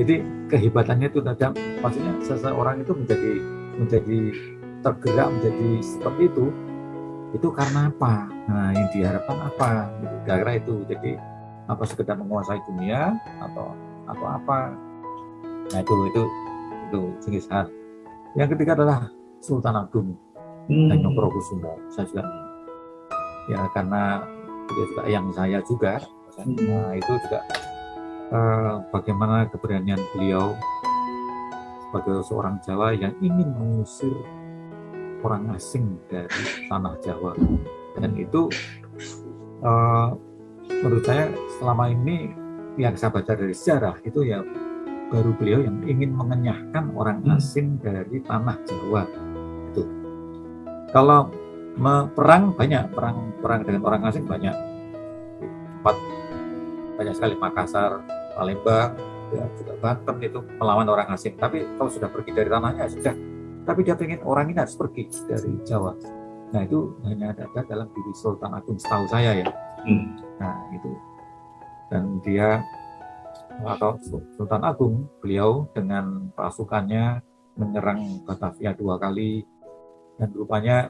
Jadi kehebatannya itu ada maksudnya seseorang itu menjadi menjadi tergerak menjadi seperti itu itu karena apa? Nah, yang diharapkan apa? Gitu. Gara-gara itu. Jadi apa sekedar menguasai dunia atau atau apa? Nah, itu itu itu jenis hal. Yang ketiga adalah Sultan Agung hmm. dan. Saya juga ya karena dia juga yang saya juga. Hmm. Nah, itu juga uh, bagaimana keberanian beliau sebagai seorang Jawa yang ingin mengusir orang asing dari tanah Jawa. Dan itu uh, menurut saya selama ini yang saya baca dari sejarah itu ya baru beliau yang ingin mengenyahkan orang hmm. asing dari tanah Jawa. Itu. Kalau perang banyak perang perang dengan orang asing banyak. Empat banyak sekali Makassar Palembang ya juga Banten itu melawan orang asing tapi kalau sudah pergi dari tanahnya sudah tapi dia pengen orang ini harus pergi dari Jawa. Nah itu hanya ada dalam diri Sultan Agung setahu saya ya. Hmm. Nah itu dan dia atau Sultan Agung beliau dengan pasukannya menyerang Batavia dua kali dan rupanya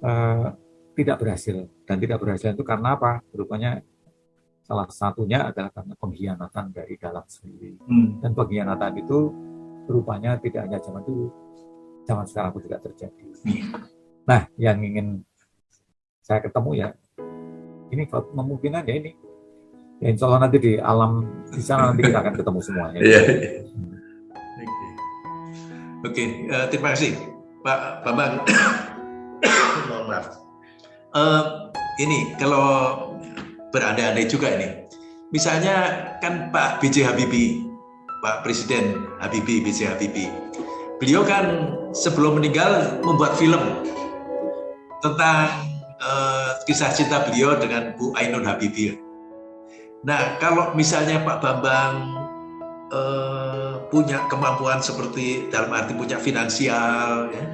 eh, tidak berhasil dan tidak berhasil itu karena apa? Rupanya salah satunya adalah karena pengkhianatan dari dalam sendiri hmm. dan pengkhianatan itu rupanya tidak hanya zaman dulu zaman sekarang pun juga terjadi. Nah, yang ingin saya ketemu ya, ini kalau memungkinkan ya ini. Ya, insya Allah nanti di alam di sana nanti kita akan ketemu semuanya. Iya. Oke, okay. uh, eh, terima kasih Pak Bambang. Mohon maaf. Uh, ini kalau berandai-andai juga ini, misalnya kan Pak B.J. Habibie, Pak Presiden Habibie, B.J. Habibie, beliau kan sebelum meninggal membuat film tentang uh, kisah cinta beliau dengan Bu Ainun Habibie. Nah, kalau misalnya Pak Bambang uh, punya kemampuan seperti dalam arti punya finansial, ya,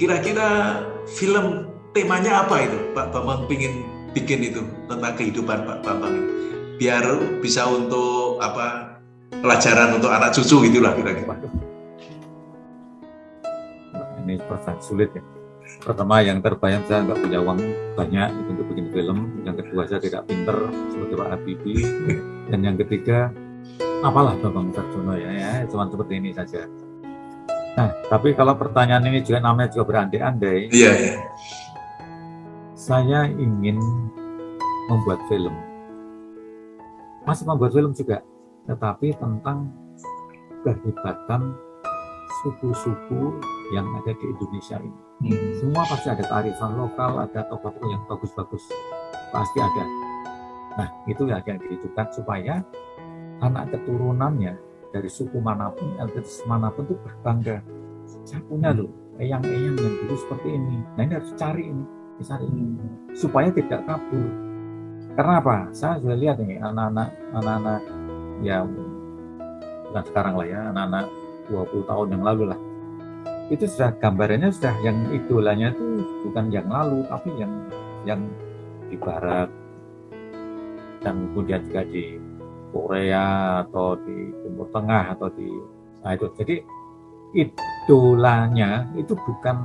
kira-kira film temanya apa itu Pak Bambang ingin bikin itu tentang kehidupan Pak Bambang biar bisa untuk apa pelajaran untuk anak cucu gitulah kira-kira ini perasaan sulit ya. Pertama yang terbayang saya nggak punya uang banyak untuk bikin film. Yang kedua saya tidak pinter seperti Pak Habibie. Dan yang ketiga apalah Bambang Sarjono ya, ya cuma seperti ini saja. Nah, tapi kalau pertanyaan ini juga namanya juga berandai-andai. Iya, iya. Saya ingin membuat film. Masih membuat film juga, tetapi tentang kehebatan suku-suku yang ada di Indonesia ini. Hmm. Semua pasti ada kearifan lokal, ada tokoh-tokoh yang bagus-bagus, pasti ada. Nah, itu yang dihidupkan supaya anak keturunannya dari suku mana pun, etnis mana pun itu berbangga. Saya punya loh, eyang-eyang yang dulu seperti ini. Nah, ini harus cari ini, cari ini. Supaya tidak kabur. Karena apa? Saya sudah lihat nih anak-anak, anak-anak ya bukan sekarang lah ya, anak-anak 20 tahun yang lalu lah itu sudah gambarannya sudah yang idolanya itu bukan yang lalu tapi yang yang di barat dan kemudian juga di Korea atau di Timur Tengah atau di nah itu jadi idolanya itu bukan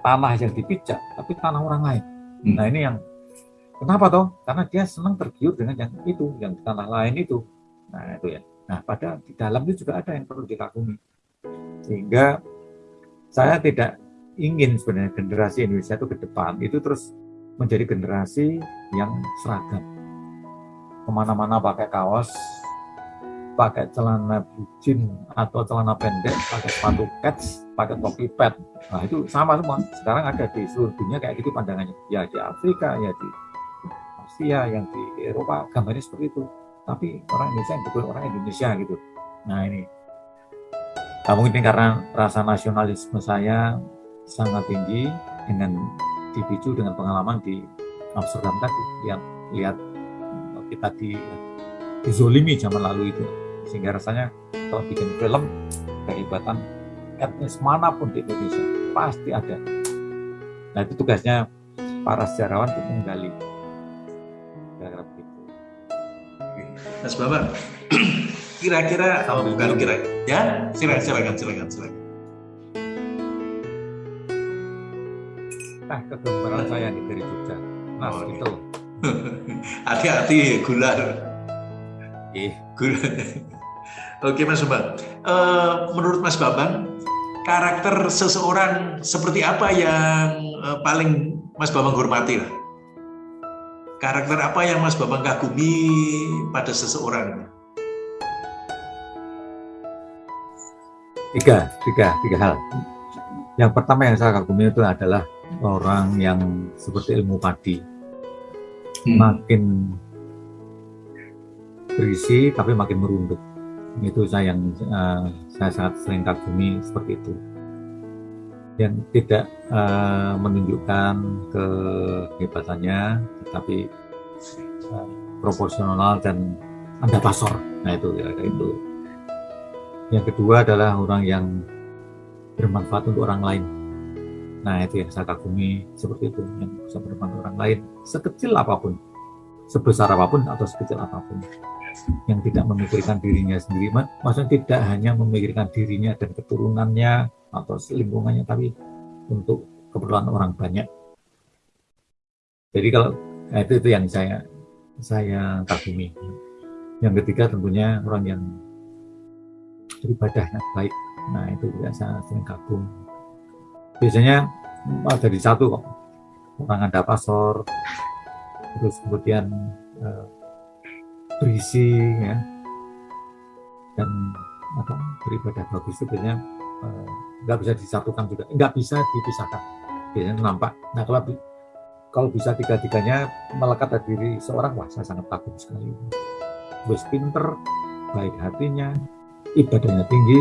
tanah yang dipijak tapi tanah orang lain. Hmm. nah ini yang kenapa toh? Karena dia senang tergiur dengan yang itu yang di tanah lain itu. Nah itu ya. Nah pada di dalam itu juga ada yang perlu dikagumi. Sehingga saya tidak ingin sebenarnya generasi Indonesia itu ke depan itu terus menjadi generasi yang seragam. Ke mana-mana pakai kaos pakai celana bucin atau celana pendek pakai sepatu kets pakai topi pet. Nah itu sama semua. Sekarang ada di seluruh dunia kayak gitu pandangannya. Ya di Afrika ya di Asia yang di Eropa gambarnya seperti itu. Tapi orang Indonesia yang betul orang Indonesia gitu. Nah ini. Nah, mungkin karena rasa nasionalisme saya sangat tinggi dengan dipicu dengan pengalaman di Amsterdam tadi lihat lihat kita di dizolimi zaman lalu itu sehingga rasanya kalau bikin film kehebatan etnis mana pun di Indonesia pasti ada. Nah itu tugasnya para sejarawan untuk menggali. Kira-kira begitu. Mas Bambang kira-kira oh, bukan kira ya? Silakan silakan silakan silakan. Nah kegembaran saya nih dari Jogja. Mas oh, itu hati-hati gular eh gular Oke Mas Bambang, uh, menurut Mas Bambang, karakter seseorang seperti apa yang uh, paling Mas Bambang hormati lah? Karakter apa yang Mas Bambang kagumi pada seseorang? Tiga, tiga, tiga hal. Yang pertama yang saya kagumi itu adalah orang yang seperti ilmu padi, hmm. makin berisi tapi makin merunduk itu saya yang uh, saya sangat sering kagumi seperti itu. Yang tidak uh, menunjukkan kehebatannya tetapi uh, proporsional dan anda pasor nah itu ya itu. Yang kedua adalah orang yang bermanfaat untuk orang lain. Nah itu yang saya kagumi seperti itu yang bisa bermanfaat untuk orang lain sekecil apa pun. Sebesar apa pun atau sekecil apa pun yang tidak memikirkan dirinya sendiri, maksudnya tidak hanya memikirkan dirinya dan keturunannya atau lingkungannya, tapi untuk keperluan orang banyak. Jadi kalau nah itu itu yang saya saya kagumi. Yang ketiga tentunya orang yang beribadahnya baik. Nah itu juga saya sering kagum. Biasanya ada di satu kok orang ada pasor, terus kemudian eh, berisi ya. Dan apa beribadah bagus biasanya eh, nggak uh, bisa disatukan juga. Nggak bisa dipisahkan. Biasanya nampak. Nah kalau kalau bisa tiga-tiganya melekat dari diri seorang wah saya sangat takut sekali. Bos pinter baik hatinya ibadahnya tinggi.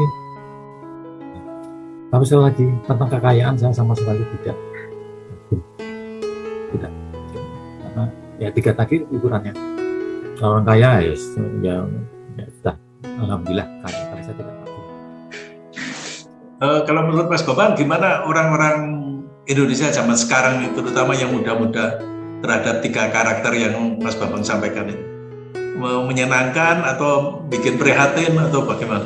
Tapi sekali lagi tentang kekayaan saya sama sekali tidak. Tidak. Karena ya tiga tadi ukurannya orang kaya ya, ya, ya sudah alhamdulillah kaya karena saya tidak tahu. Uh, kalau menurut Mas Bambang gimana orang-orang Indonesia zaman sekarang terutama yang muda-muda terhadap tiga karakter yang Mas Bambang sampaikan ini menyenangkan atau bikin prihatin atau bagaimana?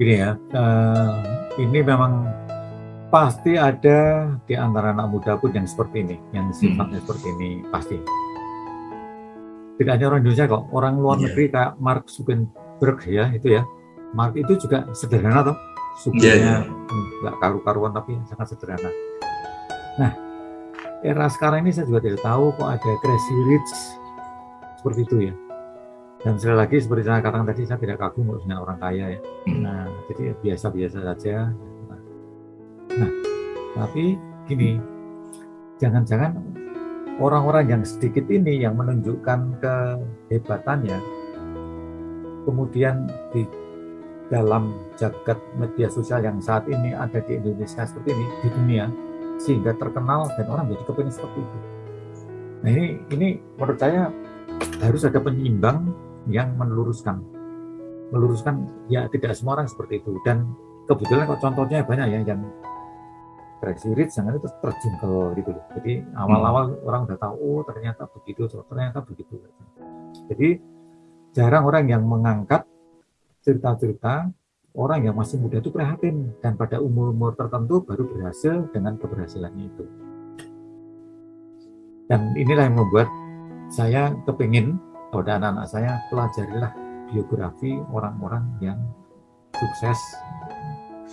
Gini ya, uh, ini memang pasti ada di antara anak muda pun yang seperti ini, yang sifatnya hmm. seperti ini pasti tidak hanya orang Indonesia kok, orang luar yeah. negeri kayak Mark Zuckerberg ya itu ya. Mark itu juga sederhana toh, sukunya yeah, yeah. nggak karu-karuan tapi sangat sederhana. Nah, era sekarang ini saya juga tidak tahu kok ada crazy rich seperti itu ya. Dan sekali lagi seperti saya katakan tadi saya tidak kagum dengan orang kaya ya. Hmm. Nah, jadi biasa-biasa saja. Nah, tapi gini, jangan-jangan orang-orang yang sedikit ini yang menunjukkan kehebatannya kemudian di dalam jagat media sosial yang saat ini ada di Indonesia seperti ini di dunia sehingga terkenal dan orang jadi kepengen seperti itu. Nah ini ini menurut saya harus ada penyeimbang yang meluruskan meluruskan ya tidak semua orang seperti itu dan kebetulan kok contohnya banyak ya yang Brexit jangan itu terjun ke gitu loh. Jadi awal-awal hmm. orang udah tahu oh ternyata begitu, ternyata begitu. Jadi jarang orang yang mengangkat cerita-cerita orang yang masih muda itu prihatin dan pada umur-umur tertentu baru berhasil dengan keberhasilannya itu. Dan inilah yang membuat saya kepingin pada anak-anak saya pelajarilah biografi orang-orang yang sukses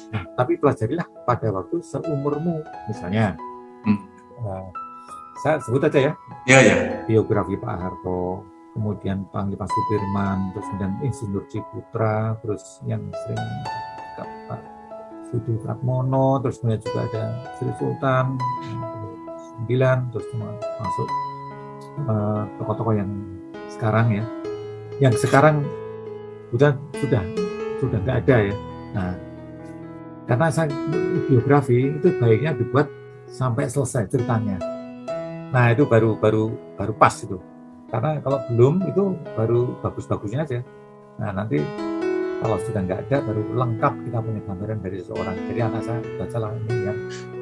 Nah, tapi pelajarilah pada waktu seumurmu, misalnya. Hmm. Uh, saya sebut aja ya. Ya, ya. Biografi Pak Harto, kemudian Panglima Sudirman, terus kemudian Insinyur Ciputra, terus yang sering Pak Sudi Pratmono, terus kemudian juga ada Sri Sultan, sembilan, terus masuk uh, tokoh-tokoh yang sekarang ya. Yang sekarang sudah sudah sudah nggak ada ya. Nah, karena saya biografi itu baiknya dibuat sampai selesai ceritanya. Nah itu baru baru baru pas itu. Karena kalau belum itu baru bagus-bagusnya aja. Nah nanti kalau sudah nggak ada baru lengkap kita punya gambaran dari seseorang. Jadi anak saya bacalah ini yang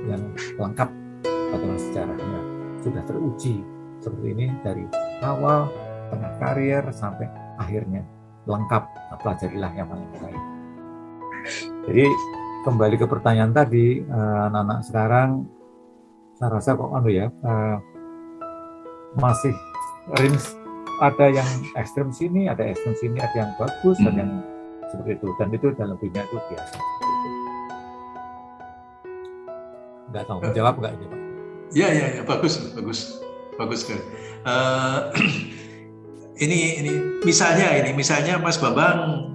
yang lengkap pada sejarahnya. Sudah teruji seperti ini dari awal, tengah karir sampai akhirnya. Lengkap nah, pelajarilah yang paling baik. Jadi kembali ke pertanyaan tadi eh, anak-anak sekarang saya rasa kok anu ya uh, masih range ada yang ekstrem sini, ada ekstrem sini, ada yang bagus, hmm. ada yang seperti itu dan itu dalam dunia itu biasa. Enggak tahu menjawab enggak ini Pak? Ya ya ya bagus bagus bagus sekali. Uh, ini ini misalnya ini misalnya Mas Bambang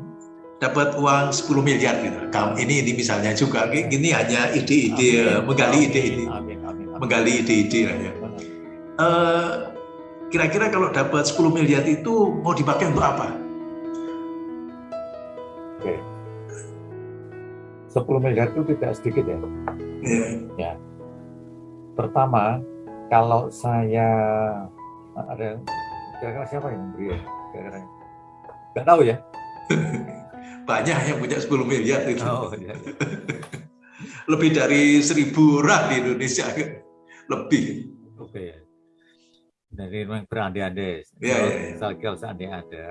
dapat uang 10 miliar gitu. Kamu ini ini misalnya juga ini hanya ide-ide menggali ide-ide menggali ide-ide lah ya. Uh, kira-kira kalau dapat 10 miliar itu mau dipakai untuk apa? Oke. 10 miliar itu tidak sedikit ya. Yeah. Ya. Pertama, kalau saya ada kira-kira siapa yang memberi ya? Kira-kira nggak tahu ya. Banyak yang punya 10 miliar itu. Oh, iya, iya. Lebih dari seribu orang di Indonesia. Lebih. Oke. Okay. Dari memang berandai-andai. Ya, ya, ya. Kalau seandainya ada,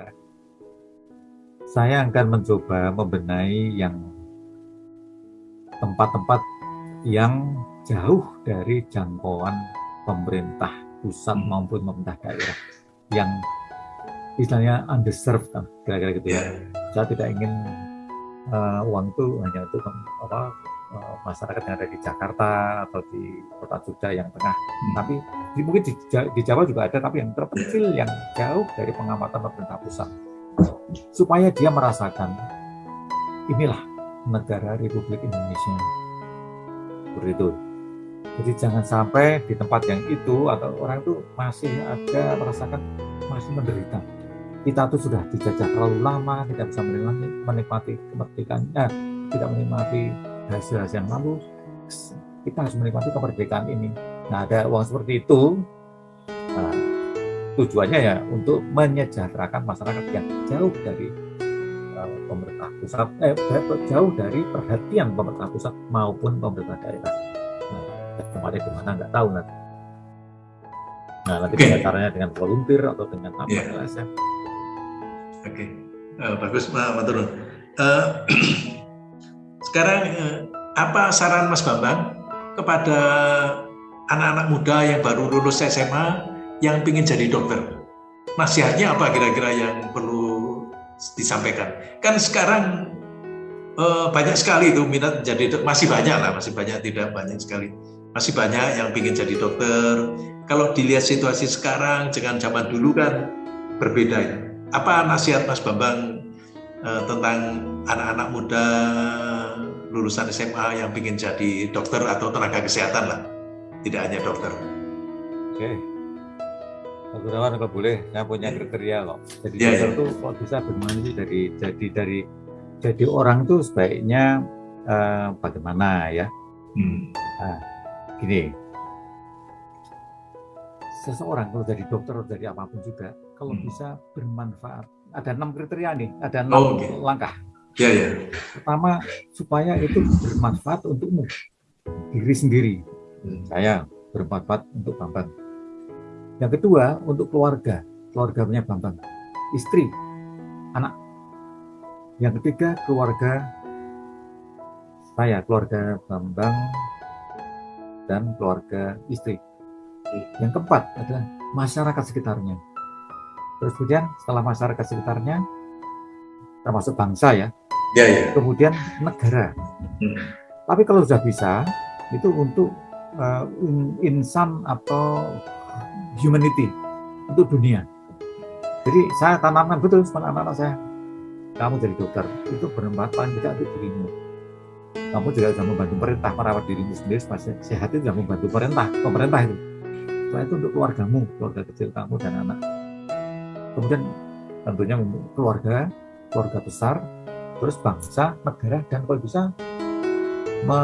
saya akan mencoba membenahi yang tempat-tempat yang jauh dari jangkauan pemerintah pusat hmm. maupun pemerintah daerah yang istilahnya underserved kan kira-kira gitu ya. Yeah. Saya tidak ingin uh, uang itu hanya untuk apa uh, masyarakat yang ada di Jakarta atau di kota Jogja yang tengah, hmm. tapi di, mungkin di, di Jawa juga ada, tapi yang terpencil yang jauh dari pengamatan pemerintah pusat, supaya dia merasakan inilah negara Republik Indonesia seperti itu. Jadi jangan sampai di tempat yang itu atau orang itu masih ada merasakan masih menderita. Kita tuh sudah dijajah terlalu lama, tidak bisa menikmati kemerdekaan, eh, tidak menikmati hasil-hasil yang lalu. Kita harus menikmati kemerdekaan ini. Nah, ada uang seperti itu, nah, tujuannya ya untuk menyejahterakan masyarakat yang jauh dari uh, pemerintah pusat, eh, jauh dari perhatian pemerintah pusat maupun pemerintah daerah. Nah, tempatnya di mana nggak tahu nanti. Nah, nanti okay. caranya dengan volunteer atau dengan apa yeah. LSM. Oke, okay. uh, bagus Pak Maturun. Uh, sekarang uh, apa saran Mas Bambang kepada anak-anak muda yang baru lulus SMA yang ingin jadi dokter? Nasihatnya apa kira-kira yang perlu disampaikan? Kan sekarang uh, banyak sekali itu minat jadi masih banyak lah, masih banyak tidak banyak sekali masih banyak yang ingin jadi dokter. Kalau dilihat situasi sekarang dengan zaman dulu kan berbeda ya. Apa nasihat Mas Bambang eh, tentang anak-anak muda lulusan SMA yang ingin jadi dokter atau tenaga kesehatan lah, tidak hanya dokter. Oke, Pak Gunawan kalau boleh, saya punya ya. kriteria kok. Jadi ya, dokter itu ya. kok bisa bermain dari jadi dari jadi orang itu sebaiknya uh, bagaimana ya? Hmm. Nah, gini seseorang kalau jadi dokter atau jadi apa pun juga kalau hmm. bisa bermanfaat ada enam kriteria nih ada enam oh, okay. langkah ya ya pertama supaya itu bermanfaat untukmu diri sendiri hmm. saya bermanfaat untuk Bambang yang kedua untuk keluarga keluarganya Bambang istri anak yang ketiga keluarga saya keluarga Bambang dan keluarga istri. Yang keempat adalah masyarakat sekitarnya. Terus kemudian setelah masyarakat sekitarnya, termasuk bangsa ya, ya, ya. kemudian negara. Hmm. Tapi kalau sudah bisa, itu untuk uh, insan atau humanity, untuk dunia. Jadi saya tanamkan betul sama anak-anak saya, kamu jadi dokter, itu bermanfaat paling tidak untuk dirimu kamu juga bisa membantu pemerintah merawat dirimu sendiri supaya sehat itu juga membantu pemerintah pemerintah itu setelah itu untuk keluargamu keluarga kecil kamu dan anak kemudian tentunya keluarga keluarga besar terus bangsa negara dan kalau bisa me,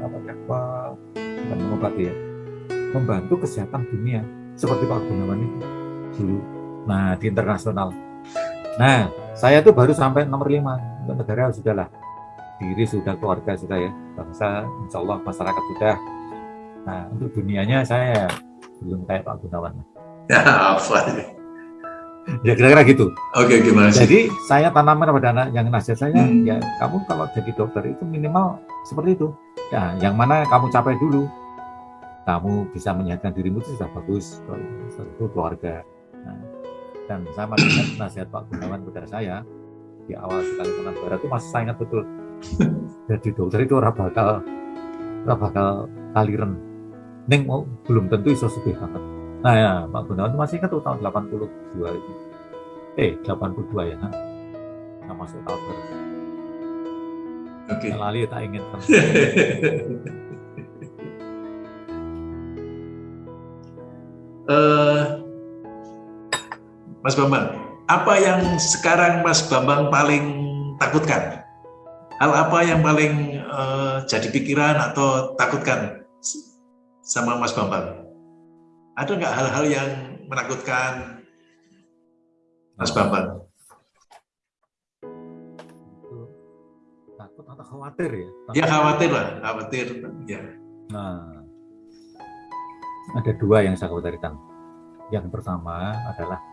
apa ya, me, mengobati ya membantu kesehatan dunia seperti Pak Gunawan itu dulu nah di internasional nah saya tuh baru sampai nomor lima untuk negara sudahlah diri sudah, keluarga sudah ya, bangsa, insya Allah masyarakat sudah. Nah, untuk dunianya saya belum kayak Pak Gunawan. Ya, apa? Ya kira-kira gitu. Oke, gimana sih? Jadi saya tanamkan pada anak yang nasihat saya, hmm. ya kamu kalau jadi dokter itu minimal seperti itu. Ya, yang mana kamu capai dulu. Kamu bisa menyehatkan dirimu itu sudah bagus. Kalau itu keluarga. Nah, dan saya masih ingat nasihat Pak Gunawan kepada saya di awal sekali barat itu masih saya ingat betul. jadi dokter itu orang bakal orang bakal kaliren. Neng mau belum tentu iso sedih banget Nah ya, Pak Gunawan masih ingat tuh tahun 82 itu. Eh, 82 ya, kan? Nah, masuk tahun baru. Oke. Okay. Lali tak ingin uh, Mas Bambang, apa yang sekarang Mas Bambang paling takutkan? Hal apa yang paling uh, jadi pikiran atau takutkan sama Mas Bambang? Ada nggak hal-hal yang menakutkan Mas Bambang? Takut atau khawatir ya? Takut ya khawatir lah, khawatir. Ya. Nah, ada dua yang saya khawatirkan. Yang pertama adalah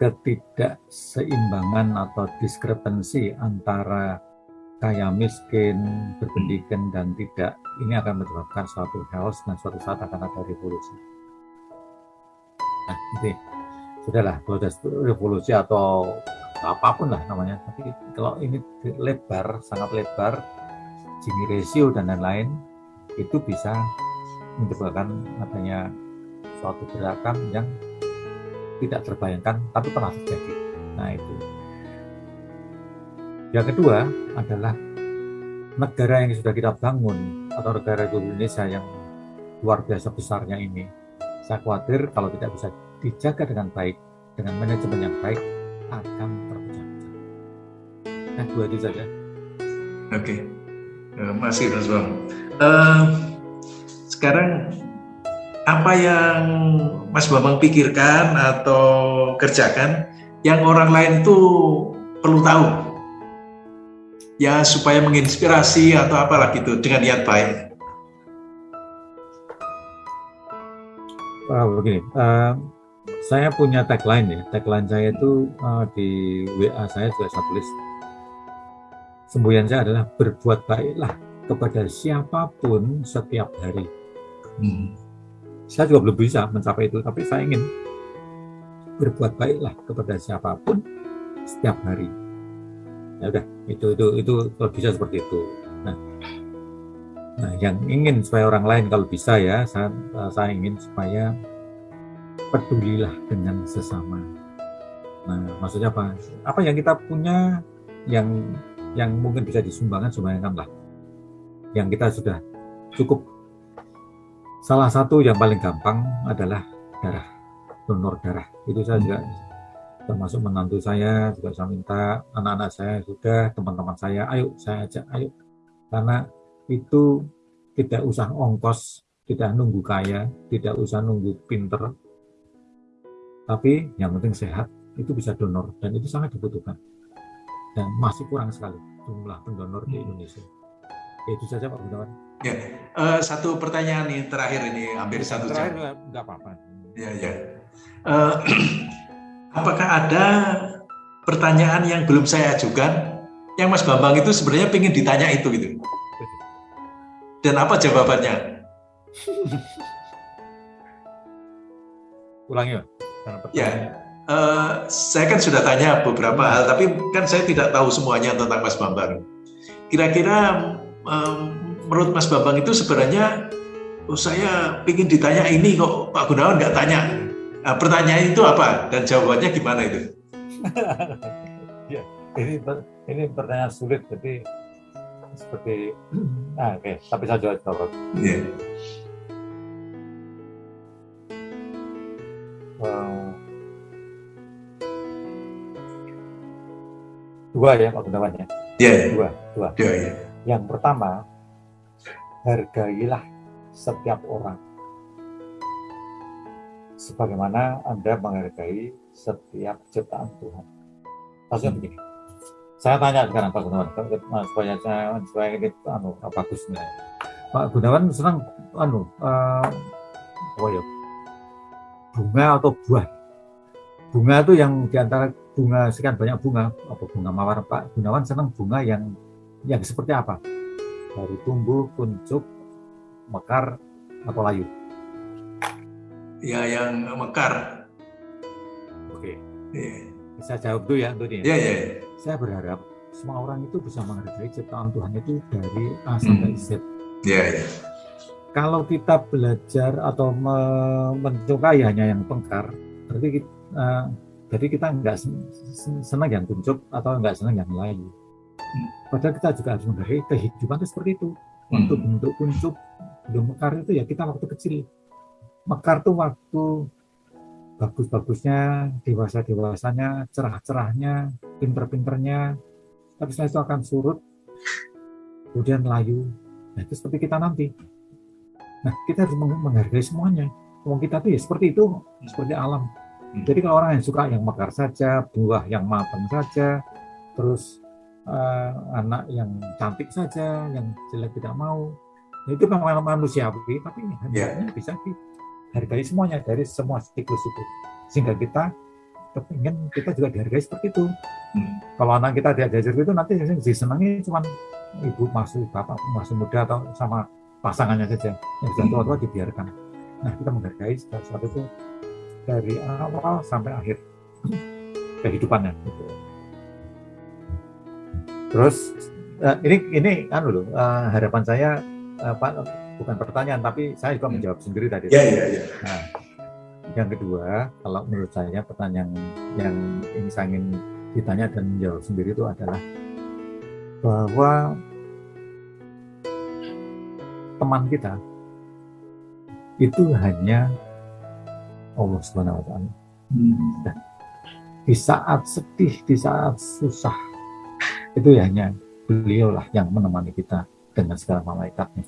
ketidakseimbangan atau diskrepensi antara kaya miskin, berpendidikan dan tidak, ini akan menyebabkan suatu chaos dan suatu saat akan ada revolusi. Nah, ini sudahlah, ada revolusi atau apa pun lah namanya, tapi kalau ini lebar, sangat lebar, Gini ratio dan lain-lain, itu bisa menyebabkan adanya suatu gerakan yang tidak terbayangkan, tapi pernah terjadi. Nah, itu yang kedua adalah negara yang sudah kita bangun atau negara Indonesia yang luar biasa besarnya ini. Saya khawatir kalau tidak bisa dijaga dengan baik, dengan manajemen yang baik, akan terpecah-pecah. Nah, dua itu saja. Oke, okay. Ya, masih Mas Bang. Uh, sekarang apa yang Mas Bambang pikirkan atau kerjakan yang orang lain itu perlu tahu ya supaya menginspirasi atau apalah gitu dengan niat baik. Uh, begini, uh, saya punya tagline ya. Tagline saya itu uh, di WA saya juga saya tulis. Semboyan saya adalah berbuat baiklah kepada siapa pun setiap hari. Hmm. Saya juga belum bisa mencapai itu, tapi saya ingin berbuat baiklah kepada siapa pun setiap hari ya udah itu itu itu kalau bisa seperti itu. Nah nah yang ingin supaya orang lain kalau bisa ya saya, saya ingin supaya pedulilah dengan sesama. Nah maksudnya apa? Apa yang kita punya yang yang mungkin bisa disumbangkan sumbangkanlah yang kita sudah cukup. Salah satu yang paling gampang adalah darah donor darah. Itu saya juga termasuk menantu saya juga saya minta anak-anak saya juga teman-teman saya ayo saya ajak ayo. Karena itu tidak usah ongkos tidak nunggu kaya tidak usah nunggu pinter. Tapi yang penting sehat itu bisa donor dan itu sangat dibutuhkan. Dan masih kurang sekali jumlah pendonor di Indonesia. Itu saja Pak Gunawan. Ya uh, satu pertanyaan nih terakhir ini hampir satu terakhir jam nggak apa-apa. Ya ya. Uh, apakah ada pertanyaan yang belum saya ajukan? Yang Mas Bambang itu sebenarnya ingin ditanya itu gitu. Dan apa jawabannya? Ulangi ya uh, saya kan sudah tanya beberapa hal tapi kan saya tidak tahu semuanya tentang Mas Bambang. Kira-kira um, menurut Mas Bambang itu sebenarnya oh, saya ingin ditanya ini kok Pak Gunawan nggak tanya Nah, pertanyaan itu apa dan jawabannya gimana itu? ya, ini ini pertanyaan sulit jadi seperti nah, oke okay. tapi saya jawab jawab. Yeah. dua ya Pak Gunawan ya. Yeah. Dua, dua. Yeah, yeah. Yang pertama, hargailah setiap orang sebagaimana Anda menghargai setiap ciptaan Tuhan. Maksudnya begini, saya tanya sekarang Pak Gunawan, supaya saya supaya ini anu bagusnya. Pak Gunawan senang anu uh, oh ya, bunga atau buah. Bunga itu yang di antara bunga sekian banyak bunga, apa bunga mawar Pak Gunawan senang bunga yang yang seperti apa? Dari tumbuh, kuncup, mekar, atau layu? Ya, yang mekar. Oke. Yeah. Saya jawab dulu ya, Antoni. Iya, iya. Saya berharap semua orang itu bisa menghargai ciptaan Tuhan itu dari A sampai Z. Iya, yeah, iya. Yeah. Kalau kita belajar atau mencukai hanya yang pengkar, berarti kita, uh, jadi kita nggak senang yang kuncup atau nggak senang yang layu. Hmm. Padahal kita juga harus menghargai kehidupan itu seperti itu. Hmm. bentuk kuncup, belum mekar itu ya kita waktu kecil. Mekar tuh waktu bagus-bagusnya, dewasa-dewasanya, cerah-cerahnya, pinter-pinternya, tapi setelah itu akan surut, kemudian layu. Nah, itu seperti kita nanti. Nah, kita harus menghargai semuanya. Wong kita tuh ya seperti itu, seperti alam. Hmm. Jadi kalau orang yang suka yang mekar saja, buah yang matang saja, terus uh, anak yang cantik saja, yang jelek tidak mau, nah, itu memang manusiawi, tapi yeah. bisa dihargai semuanya dari semua siklus itu. Sehingga kita kepingin kita juga dihargai seperti itu. Hmm. Kalau anak kita diajar itu nanti disenangi cuma ibu masih bapak masih muda atau sama pasangannya saja yang sudah tua-tua dibiarkan. Nah kita menghargai sesuatu itu dari awal sampai akhir kehidupannya. Gitu. Terus uh, ini ini kan dulu uh, harapan saya uh, Pak bukan pertanyaan tapi saya juga menjawab sendiri tadi. Iya iya iya. Nah, yang kedua kalau menurut saya pertanyaan yang ini saya ingin ditanya dan menjawab sendiri itu adalah bahwa teman kita itu hanya Allah Subhanahu wa taala. Hmm. di saat sedih, di saat susah, itu ya hanya beliau lah yang menemani kita dengan segala malaikatnya.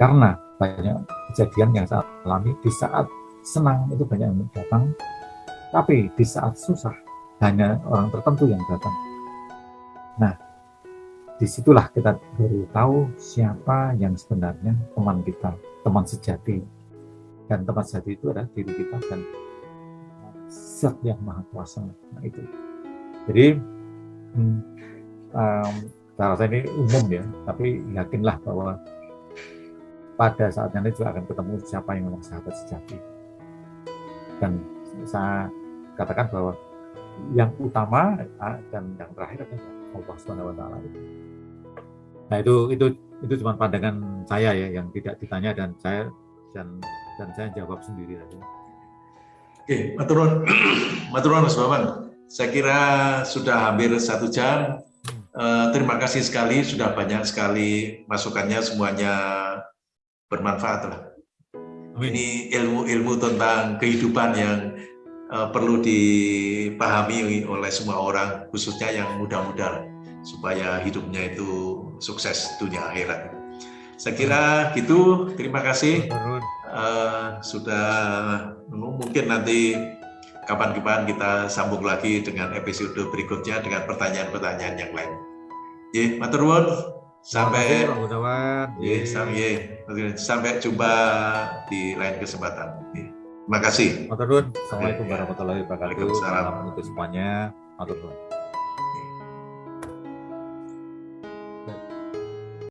Karena banyak kejadian yang saya alami di saat senang itu banyak yang datang, tapi di saat susah hanya orang tertentu yang datang. Nah, di situlah kita baru tahu siapa yang sebenarnya teman kita, teman sejati. Dan teman sejati itu adalah diri kita dan zat yang maha kuasa. Nah itu. Jadi, hmm, um, saya rasa ini umum ya, tapi yakinlah bahwa pada saatnya nanti juga akan ketemu siapa yang memang sahabat sejati. Dan saya katakan bahwa yang utama dan yang terakhir adalah Allah Subhanahu wa taala itu. Nah itu itu itu cuma pandangan saya ya yang tidak ditanya dan saya dan dan saya jawab sendiri tadi. Oke, maturun, maturun Mas Bapak. Saya kira sudah hampir satu jam. Uh, terima kasih sekali, sudah banyak sekali masukannya, semuanya bermanfaat lah. Ini ilmu-ilmu tentang kehidupan yang uh, perlu dipahami oleh semua orang, khususnya yang muda-muda supaya hidupnya itu sukses dunia akhirat. Saya kira gitu. Terima kasih uh, sudah mungkin nanti kapan-kapan kita sambung lagi dengan episode berikutnya dengan pertanyaan-pertanyaan yang lain. Ya, matur Sampai ya, sampai, sampai jumpa di lain kesempatan. Ya. Terima kasih. Matur Assalamualaikum warahmatullahi wabarakatuh. Waalaikumsalam. Untuk semuanya. Matur